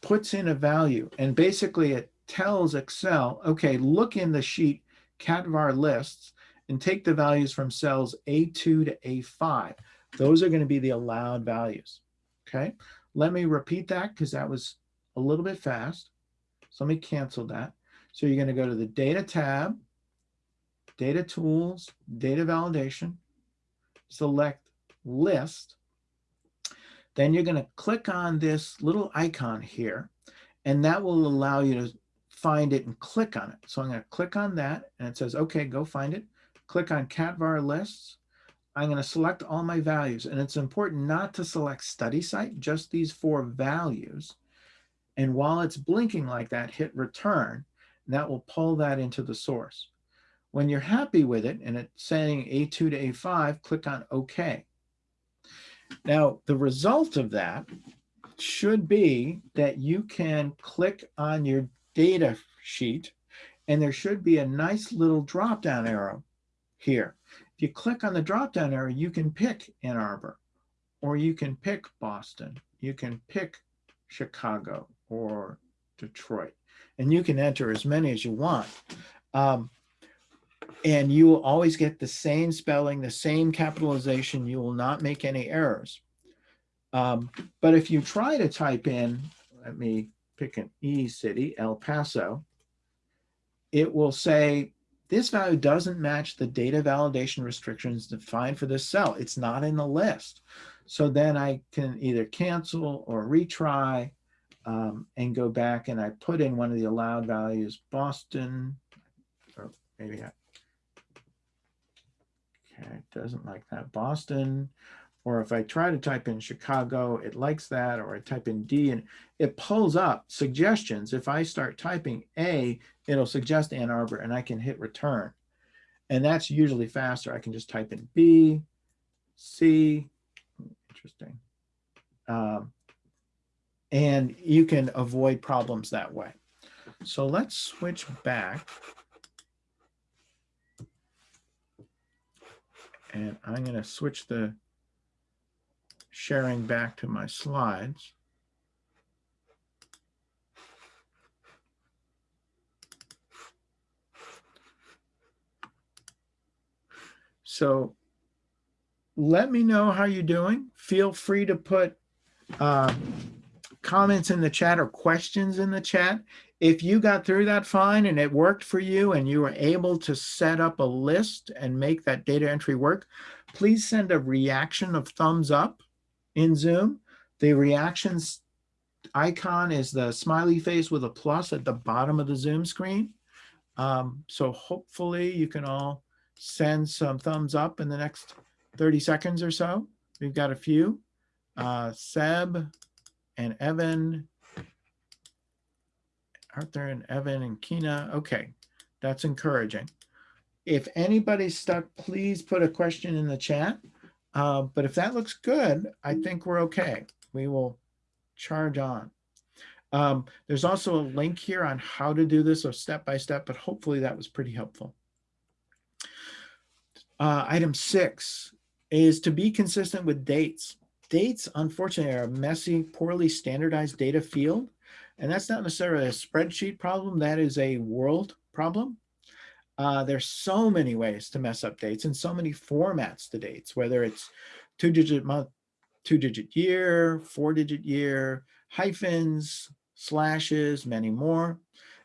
puts in a value and basically it tells Excel, okay, look in the sheet CatVar lists and take the values from cells A2 to A5. Those are going to be the allowed values. Okay, let me repeat that because that was a little bit fast. So let me cancel that. So you're going to go to the data tab, data tools, data validation, select list. Then you're going to click on this little icon here, and that will allow you to find it and click on it. So I'm going to click on that and it says, okay, go find it. Click on CatVar lists. I'm going to select all my values and it's important not to select study site, just these four values. And while it's blinking like that, hit return. That will pull that into the source. When you're happy with it and it's saying A2 to A5, click on OK. Now, the result of that should be that you can click on your data sheet, and there should be a nice little drop-down arrow here. If you click on the drop-down arrow, you can pick Ann Arbor, or you can pick Boston, you can pick Chicago or Detroit, and you can enter as many as you want. Um, and you will always get the same spelling, the same capitalization. You will not make any errors. Um, but if you try to type in, let me pick an E city, El Paso, it will say this value doesn't match the data validation restrictions defined for this cell. It's not in the list. So then I can either cancel or retry um, and go back and I put in one of the allowed values, Boston, or maybe I, okay, it doesn't like that, Boston, or if I try to type in Chicago, it likes that, or I type in D and it pulls up suggestions. If I start typing A, it'll suggest Ann Arbor and I can hit return. And that's usually faster. I can just type in B, C, interesting. Um, and you can avoid problems that way. So let's switch back. And I'm going to switch the sharing back to my slides. So let me know how you're doing. Feel free to put uh, comments in the chat or questions in the chat. If you got through that fine and it worked for you and you were able to set up a list and make that data entry work, please send a reaction of thumbs up in Zoom. The reactions icon is the smiley face with a plus at the bottom of the Zoom screen. Um, so hopefully you can all send some thumbs up in the next 30 seconds or so. We've got a few. Uh, Seb and Evan, Arthur and Evan and Kina. Okay, that's encouraging. If anybody's stuck, please put a question in the chat. Uh, but if that looks good, I think we're okay. We will charge on. Um, there's also a link here on how to do this, so step by step, but hopefully that was pretty helpful. Uh, item six is to be consistent with dates. Dates, unfortunately, are a messy, poorly standardized data field. And that's not necessarily a spreadsheet problem. That is a world problem. Uh, there's so many ways to mess up dates and so many formats to dates, whether it's two digit month, two digit year, four digit year, hyphens, slashes, many more.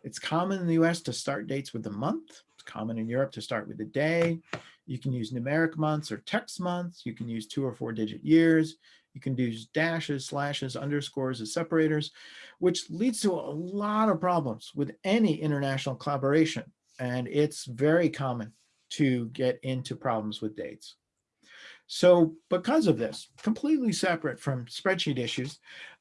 It's common in the US to start dates with the month. It's common in Europe to start with the day. You can use numeric months or text months. You can use two or four digit years. You can use dashes, slashes, underscores as separators, which leads to a lot of problems with any international collaboration and it's very common to get into problems with dates. So because of this, completely separate from spreadsheet issues,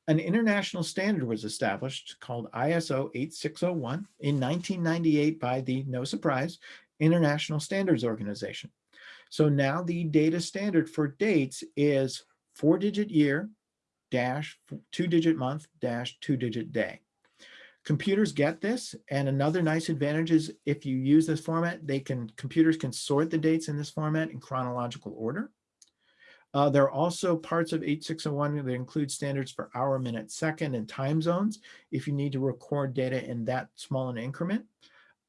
an international standard was established called ISO 8601 in 1998 by the, no surprise, International Standards Organization. So now the data standard for dates is four digit year dash two digit month dash two digit day. Computers get this. And another nice advantage is if you use this format, they can computers can sort the dates in this format in chronological order. Uh, there are also parts of 8601 that include standards for hour, minute, second, and time zones if you need to record data in that small an increment.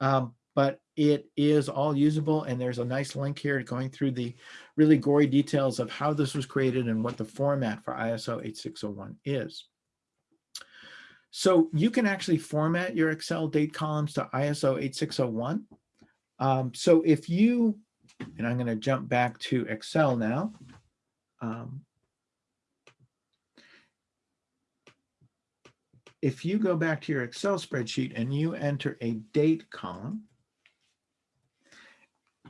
Um, but it is all usable and there's a nice link here going through the really gory details of how this was created and what the format for ISO 8601 is. So you can actually format your Excel date columns to ISO 8601. Um, so if you, and I'm going to jump back to Excel now. Um, if you go back to your Excel spreadsheet and you enter a date column,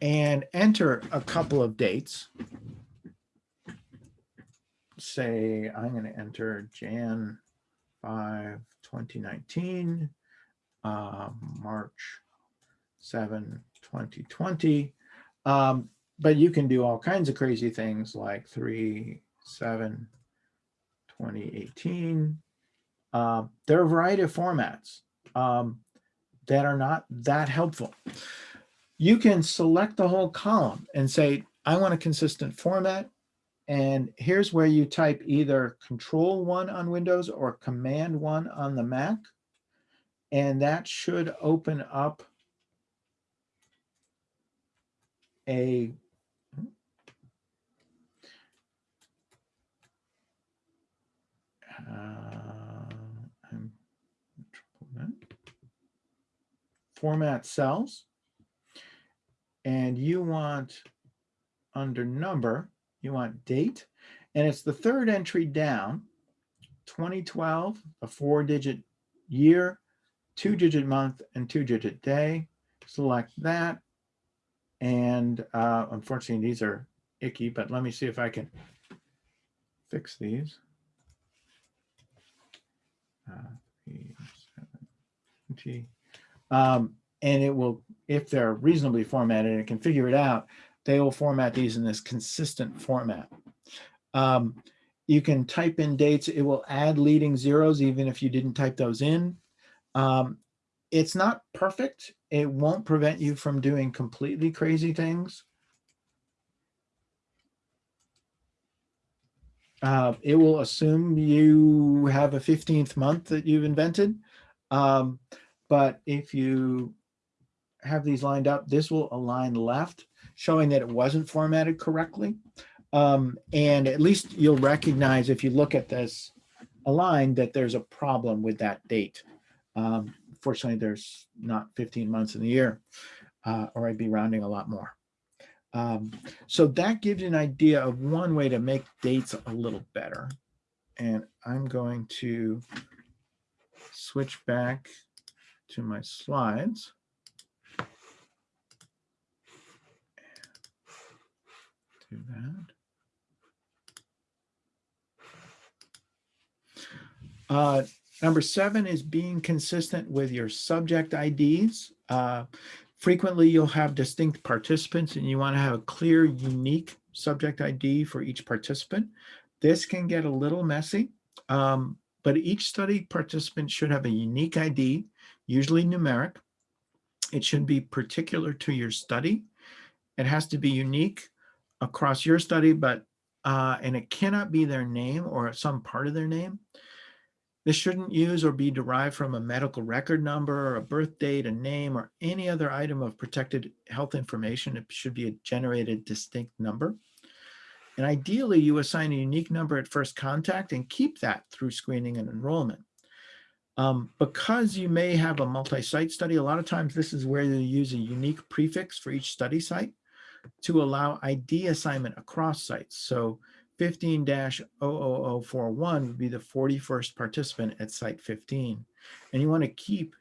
and enter a couple of dates. Say I'm going to enter Jan 5, 2019, uh, March 7, 2020. Um, but you can do all kinds of crazy things like 3, 7, 2018. Uh, there are a variety of formats um, that are not that helpful you can select the whole column and say, I want a consistent format. And here's where you type either control one on Windows or command one on the Mac. And that should open up a uh, format cells and you want under number, you want date, and it's the third entry down, 2012, a four digit year, two digit month and two digit day. Select that. And uh, unfortunately, these are icky, but let me see if I can fix these. Uh, um, and it will if they're reasonably formatted and can figure it out, they will format these in this consistent format. Um, you can type in dates. It will add leading zeros even if you didn't type those in. Um, it's not perfect. It won't prevent you from doing completely crazy things. Uh, it will assume you have a 15th month that you've invented. Um, but if you have these lined up, this will align left, showing that it wasn't formatted correctly. Um, and at least you'll recognize if you look at this aligned that there's a problem with that date. Um, fortunately, there's not 15 months in the year, uh, or I'd be rounding a lot more. Um, so that gives you an idea of one way to make dates a little better. And I'm going to switch back to my slides. Do that. Uh, number seven is being consistent with your subject IDs. Uh, frequently, you'll have distinct participants and you want to have a clear, unique subject ID for each participant. This can get a little messy, um, but each study participant should have a unique ID, usually numeric. It should be particular to your study. It has to be unique across your study, but uh, and it cannot be their name or some part of their name. This shouldn't use or be derived from a medical record number or a birth date, a name, or any other item of protected health information. It should be a generated distinct number. And ideally, you assign a unique number at first contact and keep that through screening and enrollment. Um, because you may have a multi-site study, a lot of times this is where you use a unique prefix for each study site to allow ID assignment across sites. So 15-00041 would be the 41st participant at site 15. And you want to keep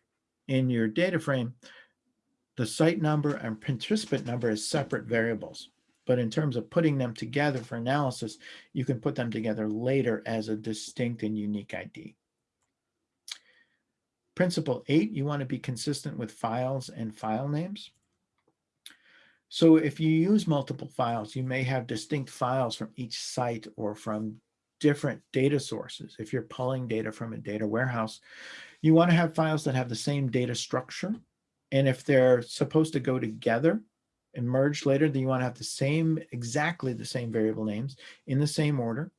in your data frame the site number and participant number as separate variables. But in terms of putting them together for analysis, you can put them together later as a distinct and unique ID. Principle eight, you want to be consistent with files and file names. So if you use multiple files, you may have distinct files from each site or from different data sources. If you're pulling data from a data warehouse, you want to have files that have the same data structure. And if they're supposed to go together and merge later, then you want to have the same, exactly the same variable names in the same order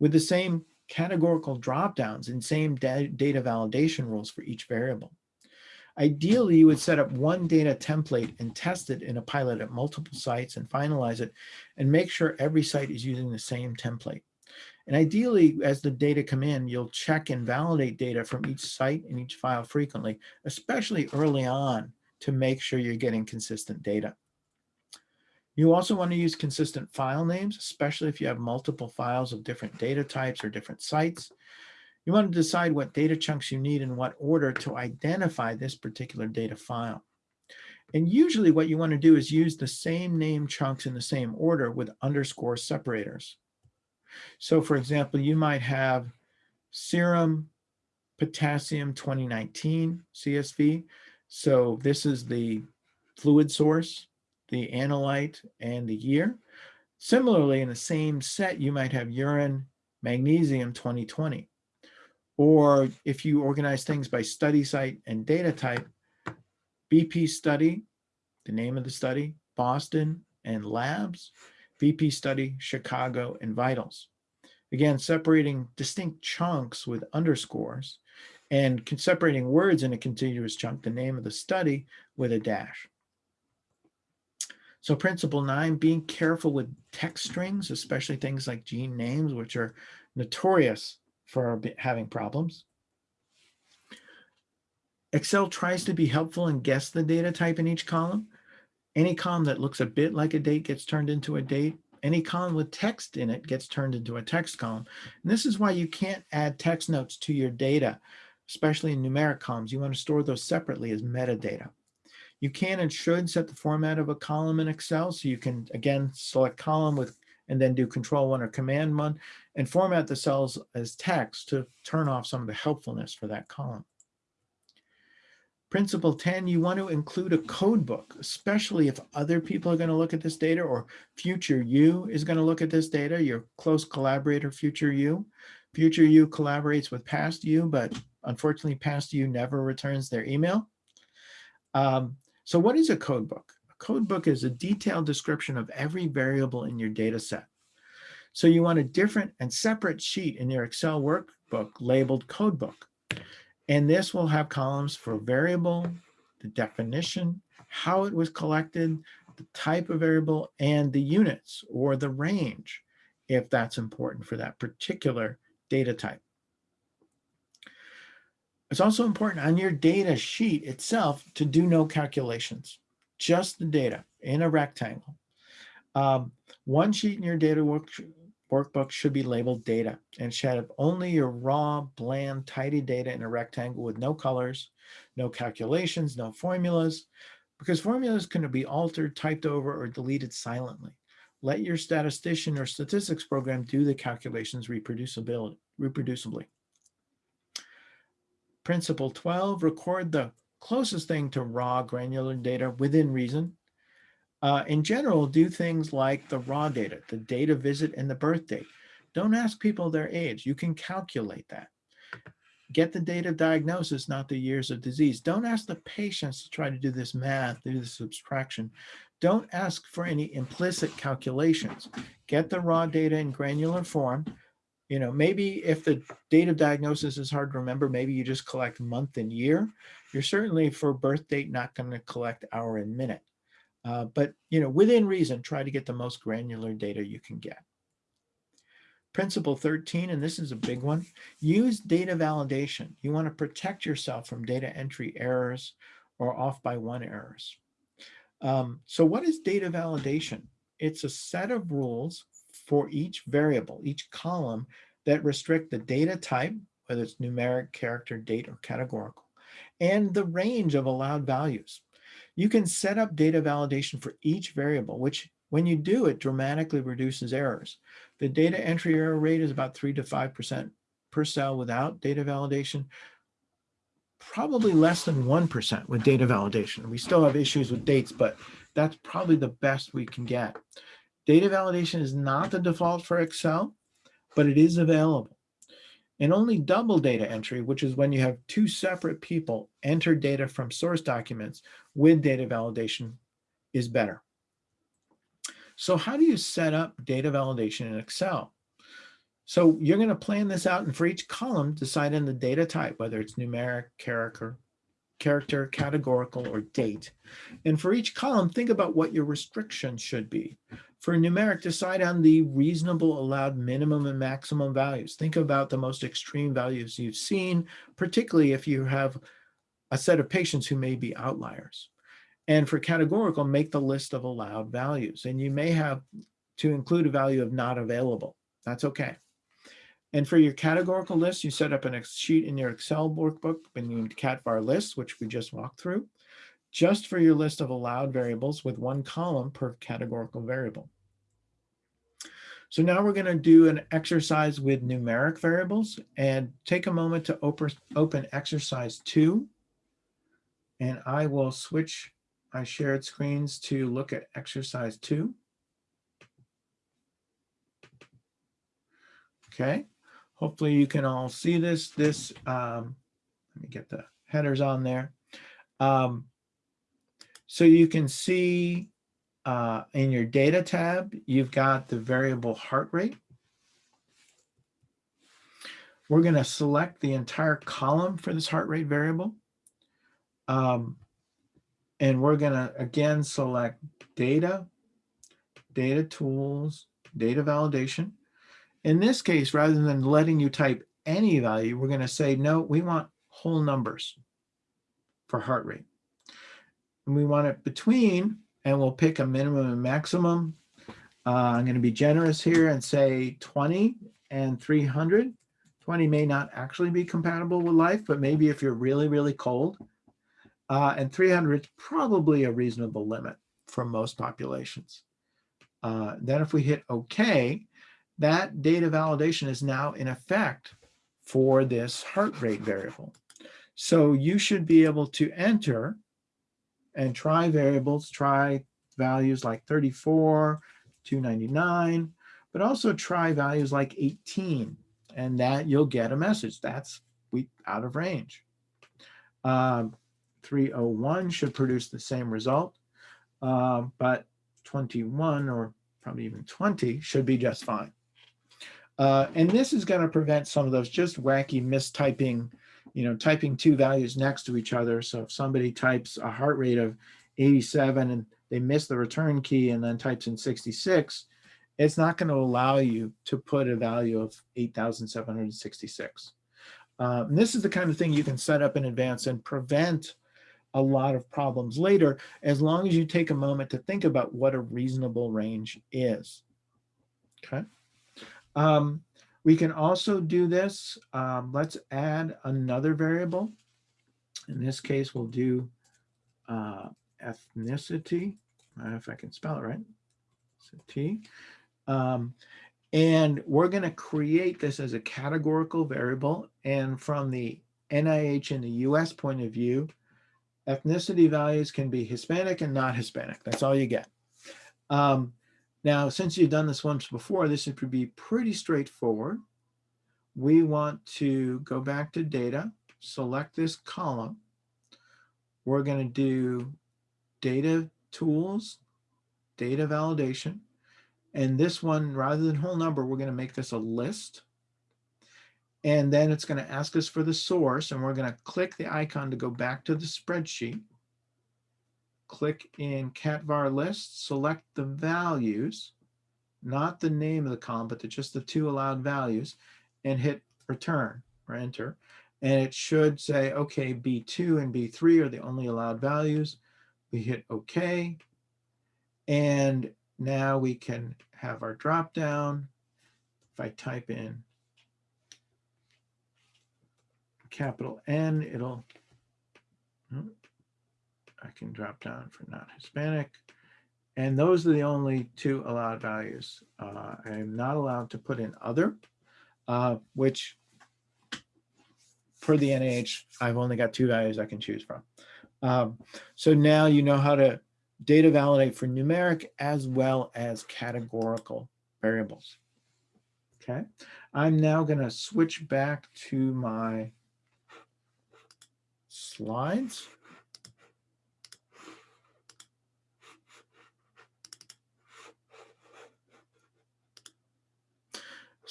with the same categorical dropdowns and same data validation rules for each variable. Ideally, you would set up one data template and test it in a pilot at multiple sites and finalize it and make sure every site is using the same template. And ideally, as the data come in, you'll check and validate data from each site and each file frequently, especially early on to make sure you're getting consistent data. You also want to use consistent file names, especially if you have multiple files of different data types or different sites. You want to decide what data chunks you need in what order to identify this particular data file. And usually what you want to do is use the same name chunks in the same order with underscore separators. So for example, you might have serum potassium 2019 CSV. So this is the fluid source the analyte, and the year. Similarly, in the same set, you might have urine, magnesium 2020. Or if you organize things by study site and data type, BP study, the name of the study, Boston and labs, BP study, Chicago and vitals. Again, separating distinct chunks with underscores and separating words in a contiguous chunk, the name of the study with a dash. So principle nine, being careful with text strings, especially things like gene names, which are notorious for having problems. Excel tries to be helpful and guess the data type in each column. Any column that looks a bit like a date gets turned into a date. Any column with text in it gets turned into a text column. And this is why you can't add text notes to your data, especially in numeric columns. You want to store those separately as metadata. You can and should set the format of a column in Excel. So you can, again, select column with and then do control one or command one and format the cells as text to turn off some of the helpfulness for that column. Principle 10, you want to include a code book, especially if other people are going to look at this data or future you is going to look at this data, your close collaborator, future you. Future you collaborates with past you, but unfortunately past you never returns their email. Um, so what is a code book? A code book is a detailed description of every variable in your data set. So you want a different and separate sheet in your Excel workbook labeled Codebook. And this will have columns for variable, the definition, how it was collected, the type of variable, and the units or the range, if that's important for that particular data type. It's also important on your data sheet itself to do no calculations, just the data in a rectangle. Um, one sheet in your data work, workbook should be labeled data and should have only your raw, bland, tidy data in a rectangle with no colors, no calculations, no formulas, because formulas can be altered, typed over, or deleted silently. Let your statistician or statistics program do the calculations reproducibly. Principle 12, record the closest thing to raw granular data within reason. Uh, in general, do things like the raw data, the date of visit and the birth date. Don't ask people their age. You can calculate that. Get the date of diagnosis, not the years of disease. Don't ask the patients to try to do this math, do this subtraction. Don't ask for any implicit calculations. Get the raw data in granular form you know, maybe if the date of diagnosis is hard to remember, maybe you just collect month and year. You're certainly for birth date not going to collect hour and minute. Uh, but, you know, within reason, try to get the most granular data you can get. Principle 13, and this is a big one, use data validation. You want to protect yourself from data entry errors or off by one errors. Um, so what is data validation? It's a set of rules for each variable, each column that restrict the data type, whether it's numeric, character, date, or categorical, and the range of allowed values. You can set up data validation for each variable, which when you do it, dramatically reduces errors. The data entry error rate is about three to 5% per cell without data validation, probably less than 1% with data validation. We still have issues with dates, but that's probably the best we can get. Data validation is not the default for Excel, but it is available. And only double data entry, which is when you have two separate people enter data from source documents with data validation is better. So how do you set up data validation in Excel? So you're going to plan this out and for each column, decide in the data type, whether it's numeric, character, character, categorical, or date. And for each column, think about what your restrictions should be. For numeric, decide on the reasonable allowed minimum and maximum values. Think about the most extreme values you've seen, particularly if you have a set of patients who may be outliers. And for categorical, make the list of allowed values. And you may have to include a value of not available. That's okay. And for your categorical list, you set up a sheet in your Excel workbook named CatVar list, which we just walked through, just for your list of allowed variables with one column per categorical variable. So now we're going to do an exercise with numeric variables and take a moment to open exercise two. And I will switch my shared screens to look at exercise two. Okay. Hopefully you can all see this. This, um, let me get the headers on there. Um, so you can see uh, in your data tab, you've got the variable heart rate. We're going to select the entire column for this heart rate variable. Um, and we're going to, again, select data, data tools, data validation. In this case, rather than letting you type any value, we're going to say, no, we want whole numbers for heart rate. And we want it between, and we'll pick a minimum and maximum. Uh, I'm going to be generous here and say 20 and 300. 20 may not actually be compatible with life, but maybe if you're really, really cold. Uh, and 300 is probably a reasonable limit for most populations. Uh, then if we hit OK, that data validation is now in effect for this heart rate variable. So you should be able to enter and try variables, try values like 34, 299, but also try values like 18 and that you'll get a message that's we out of range. Um, 301 should produce the same result, uh, but 21 or probably even 20 should be just fine. Uh, and this is going to prevent some of those just wacky mistyping, you know, typing two values next to each other. So if somebody types a heart rate of 87 and they miss the return key and then types in 66, it's not going to allow you to put a value of 8,766. Uh, and this is the kind of thing you can set up in advance and prevent a lot of problems later, as long as you take a moment to think about what a reasonable range is. Okay. Um, we can also do this. Um, let's add another variable. In this case, we'll do uh, ethnicity. If I can spell it right. T. Um, and we're going to create this as a categorical variable. And from the NIH and the US point of view, ethnicity values can be Hispanic and not Hispanic. That's all you get. Um, now, since you've done this once before, this should be pretty straightforward. We want to go back to data, select this column. We're going to do data tools, data validation. And this one, rather than whole number, we're going to make this a list. And then it's going to ask us for the source, and we're going to click the icon to go back to the spreadsheet click in CatVar list, select the values, not the name of the column, but the, just the two allowed values, and hit return or enter. And it should say, okay, B2 and B3 are the only allowed values. We hit OK. And now we can have our drop down. If I type in capital N, it'll, hmm, I can drop down for not Hispanic And those are the only two allowed values. Uh, I am not allowed to put in other, uh, which for the NIH, I've only got two values I can choose from. Um, so now you know how to data validate for numeric as well as categorical variables. Okay, I'm now going to switch back to my slides.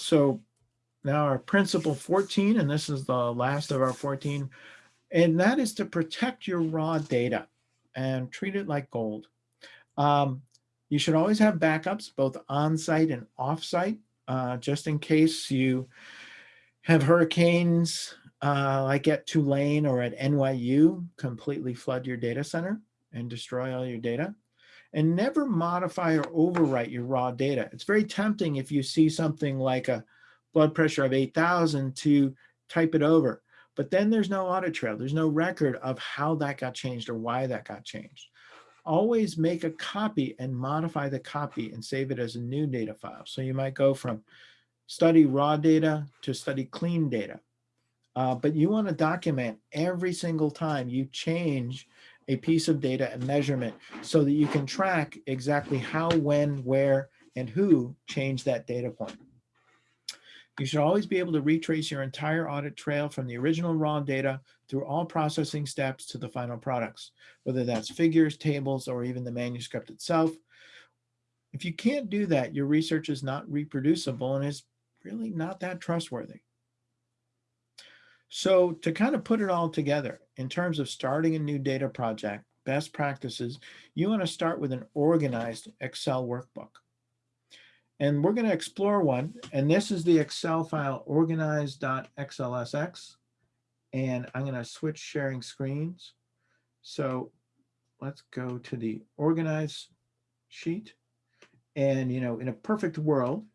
So now our principle 14, and this is the last of our 14, and that is to protect your raw data and treat it like gold. Um, you should always have backups, both on-site and off-site, uh, just in case you have hurricanes uh, like at Tulane or at NYU completely flood your data center and destroy all your data. And never modify or overwrite your raw data. It's very tempting if you see something like a blood pressure of 8,000 to type it over. But then there's no audit trail. There's no record of how that got changed or why that got changed. Always make a copy and modify the copy and save it as a new data file. So you might go from study raw data to study clean data. Uh, but you want to document every single time you change a piece of data and measurement so that you can track exactly how, when, where, and who changed that data point. You should always be able to retrace your entire audit trail from the original raw data through all processing steps to the final products, whether that's figures, tables, or even the manuscript itself. If you can't do that, your research is not reproducible and is really not that trustworthy. So to kind of put it all together, in terms of starting a new data project, best practices, you want to start with an organized Excel workbook. And we're going to explore one. And this is the Excel file organized.xlsx. And I'm going to switch sharing screens. So let's go to the organized sheet. And, you know, in a perfect world,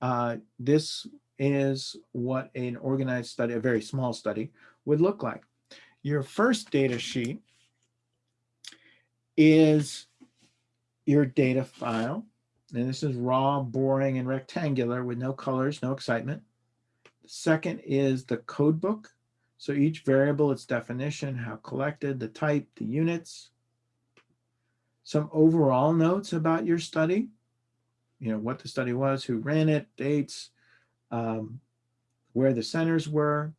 uh, this is what an organized study, a very small study, would look like. Your first data sheet is your data file. And this is raw, boring, and rectangular with no colors, no excitement. Second is the code book. So each variable, its definition, how collected, the type, the units. Some overall notes about your study. You know, what the study was, who ran it, dates, um, where the centers were.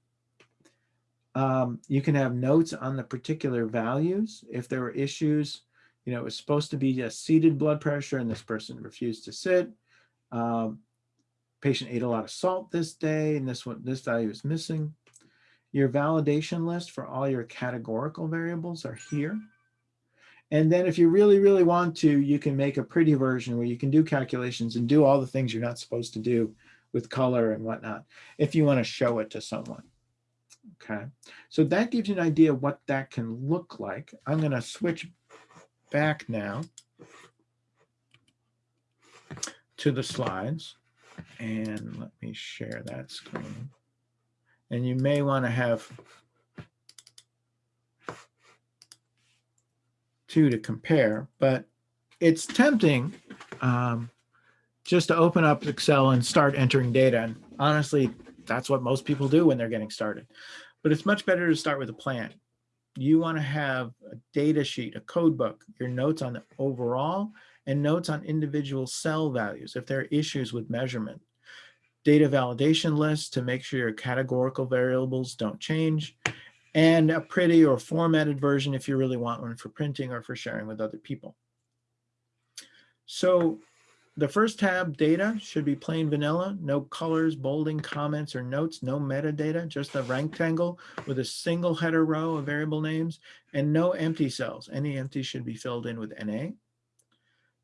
Um, you can have notes on the particular values. If there were issues, you know, it was supposed to be a seated blood pressure and this person refused to sit. Um, patient ate a lot of salt this day and this one, this value is missing. Your validation list for all your categorical variables are here. And then if you really, really want to, you can make a pretty version where you can do calculations and do all the things you're not supposed to do with color and whatnot, if you want to show it to someone. Okay, so that gives you an idea what that can look like. I'm going to switch back now to the slides and let me share that screen. And you may want to have two to compare, but it's tempting um, just to open up Excel and start entering data. And honestly, that's what most people do when they're getting started. But it's much better to start with a plan you want to have a data sheet, a code book, your notes on the overall and notes on individual cell values if there are issues with measurement. Data validation list to make sure your categorical variables don't change and a pretty or formatted version if you really want one for printing or for sharing with other people. So the first tab, data, should be plain vanilla, no colors, bolding, comments, or notes, no metadata, just a rectangle with a single header row of variable names, and no empty cells. Any empty should be filled in with NA.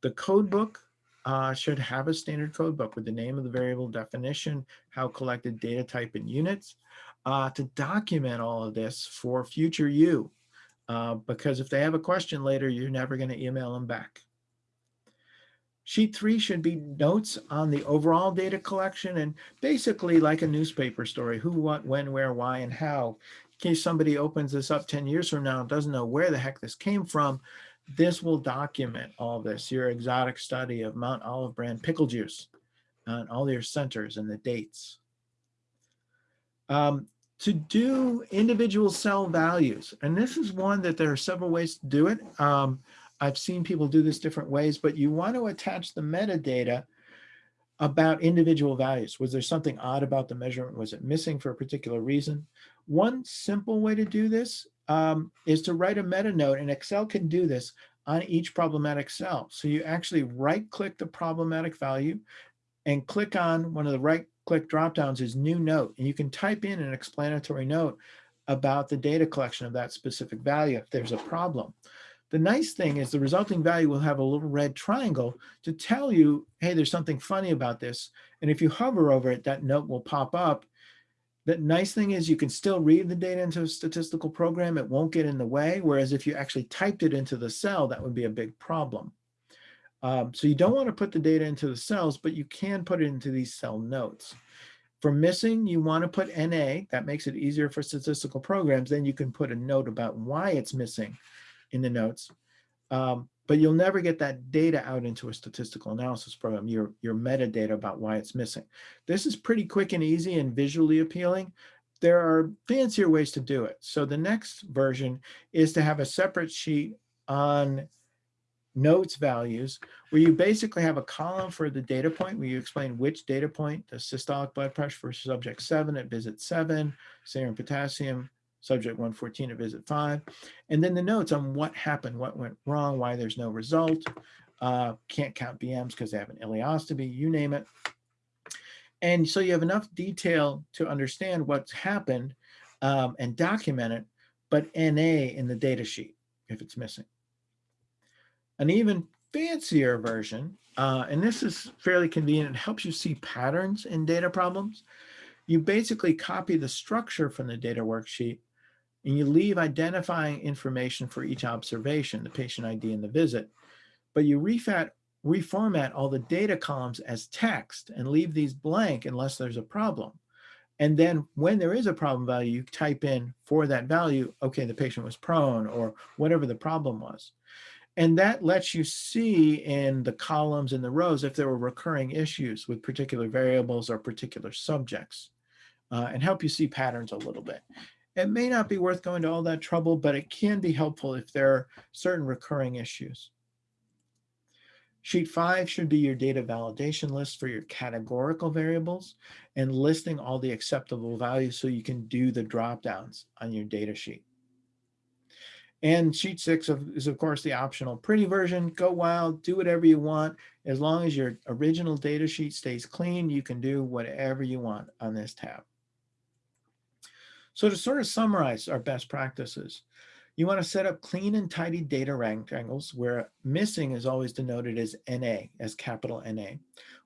The code book uh, should have a standard code book with the name of the variable definition, how collected data type and units, uh, to document all of this for future you. Uh, because if they have a question later, you're never going to email them back. Sheet three should be notes on the overall data collection and basically like a newspaper story, who, what, when, where, why, and how. In case somebody opens this up 10 years from now and doesn't know where the heck this came from, this will document all this, your exotic study of Mount Olive brand pickle juice and all your centers and the dates. Um, to do individual cell values, and this is one that there are several ways to do it. Um, I've seen people do this different ways, but you want to attach the metadata about individual values. Was there something odd about the measurement? Was it missing for a particular reason? One simple way to do this um, is to write a meta note, and Excel can do this on each problematic cell. So you actually right click the problematic value and click on one of the right click dropdowns is new note. And you can type in an explanatory note about the data collection of that specific value if there's a problem. The nice thing is the resulting value will have a little red triangle to tell you, hey, there's something funny about this. And if you hover over it, that note will pop up. The nice thing is you can still read the data into a statistical program. It won't get in the way. Whereas if you actually typed it into the cell, that would be a big problem. Um, so you don't want to put the data into the cells, but you can put it into these cell notes. For missing, you want to put NA. That makes it easier for statistical programs. Then you can put a note about why it's missing in the notes. Um, but you'll never get that data out into a statistical analysis program, your, your metadata about why it's missing. This is pretty quick and easy and visually appealing. There are fancier ways to do it. So the next version is to have a separate sheet on notes values where you basically have a column for the data point where you explain which data point, the systolic blood pressure for subject seven at visit seven, serum potassium, subject 114 at visit five, and then the notes on what happened, what went wrong, why there's no result, uh, can't count BMs because they have an ileostomy, you name it. And so you have enough detail to understand what's happened um, and document it, but NA in the data sheet if it's missing. An even fancier version, uh, and this is fairly convenient, it helps you see patterns in data problems. You basically copy the structure from the data worksheet and you leave identifying information for each observation, the patient ID and the visit, but you refat, reformat all the data columns as text and leave these blank unless there's a problem. And then when there is a problem value, you type in for that value, okay, the patient was prone or whatever the problem was. And that lets you see in the columns and the rows if there were recurring issues with particular variables or particular subjects uh, and help you see patterns a little bit. It may not be worth going to all that trouble, but it can be helpful if there are certain recurring issues. Sheet five should be your data validation list for your categorical variables and listing all the acceptable values so you can do the drop downs on your data sheet. And sheet six is of course the optional pretty version. Go wild, do whatever you want. As long as your original data sheet stays clean, you can do whatever you want on this tab. So to sort of summarize our best practices, you want to set up clean and tidy data rectangles where missing is always denoted as NA, as capital NA,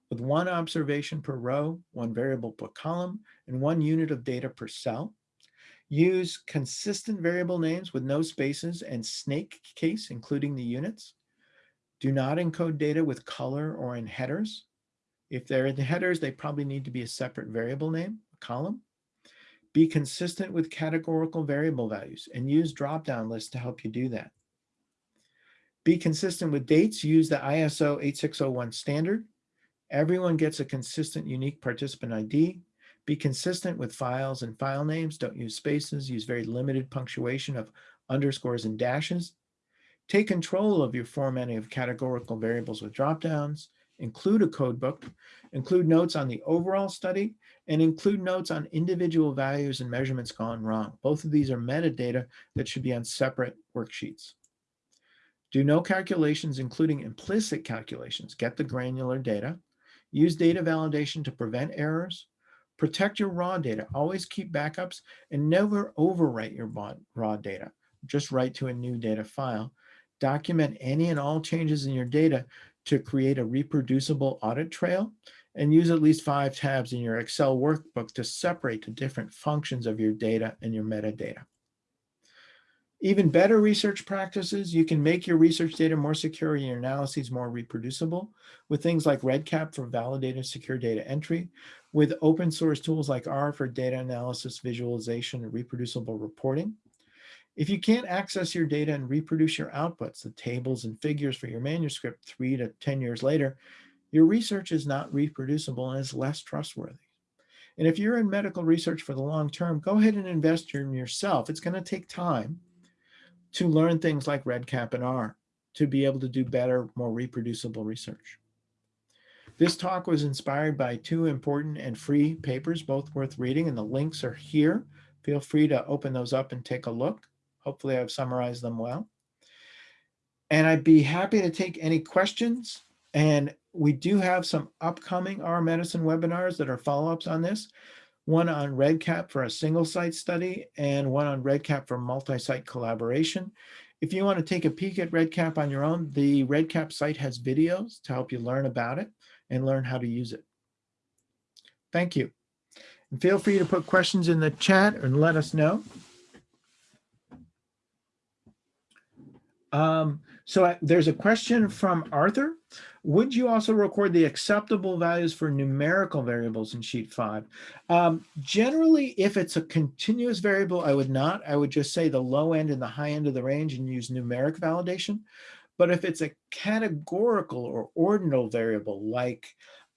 with one observation per row, one variable per column, and one unit of data per cell. Use consistent variable names with no spaces and snake case, including the units. Do not encode data with color or in headers. If they're in the headers, they probably need to be a separate variable name, a column. Be consistent with categorical variable values and use drop-down lists to help you do that. Be consistent with dates, use the ISO 8601 standard. Everyone gets a consistent unique participant ID. Be consistent with files and file names. Don't use spaces. Use very limited punctuation of underscores and dashes. Take control of your formatting of categorical variables with dropdowns include a code book, include notes on the overall study, and include notes on individual values and measurements gone wrong. Both of these are metadata that should be on separate worksheets. Do no calculations, including implicit calculations. Get the granular data. Use data validation to prevent errors. Protect your raw data. Always keep backups and never overwrite your raw data. Just write to a new data file. Document any and all changes in your data to create a reproducible audit trail and use at least five tabs in your Excel workbook to separate the different functions of your data and your metadata. Even better research practices, you can make your research data more secure and your analyses more reproducible with things like REDCap for validated secure data entry, with open source tools like R for data analysis, visualization, and reproducible reporting. If you can't access your data and reproduce your outputs, the tables and figures for your manuscript three to 10 years later, your research is not reproducible and is less trustworthy. And if you're in medical research for the long term, go ahead and invest in yourself. It's going to take time to learn things like REDCap and R to be able to do better, more reproducible research. This talk was inspired by two important and free papers, both worth reading, and the links are here. Feel free to open those up and take a look. Hopefully I've summarized them well. And I'd be happy to take any questions. And we do have some upcoming R Medicine webinars that are follow-ups on this. One on REDCap for a single site study and one on REDCap for multi-site collaboration. If you want to take a peek at REDCap on your own, the REDCap site has videos to help you learn about it and learn how to use it. Thank you. And feel free to put questions in the chat and let us know. Um, so I- there's a question from Arthur. Would you also record the acceptable values for numerical variables in sheet five? Um, generally, if it's a continuous variable, I would not. I would just say the low end and the high end of the range and use numeric validation. But if it's a categorical or ordinal variable like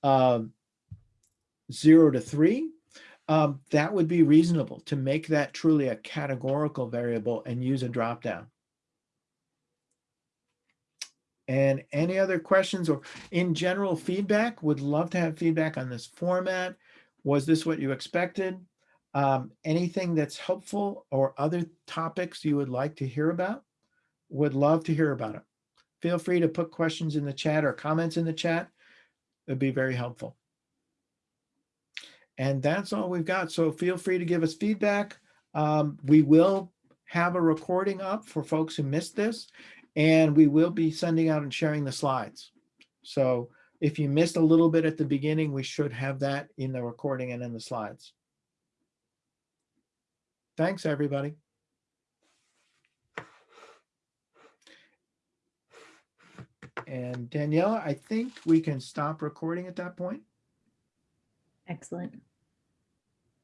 um, zero to three, um, that would be reasonable to make that truly a categorical variable and use a dropdown. And any other questions or in general feedback, would love to have feedback on this format. Was this what you expected? Um, anything that's helpful or other topics you would like to hear about? Would love to hear about it. Feel free to put questions in the chat or comments in the chat. It'd be very helpful. And that's all we've got. So feel free to give us feedback. Um, we will have a recording up for folks who missed this, and we will be sending out and sharing the slides. So if you missed a little bit at the beginning, we should have that in the recording and in the slides. Thanks, everybody. And Daniela, I think we can stop recording at that point. Excellent.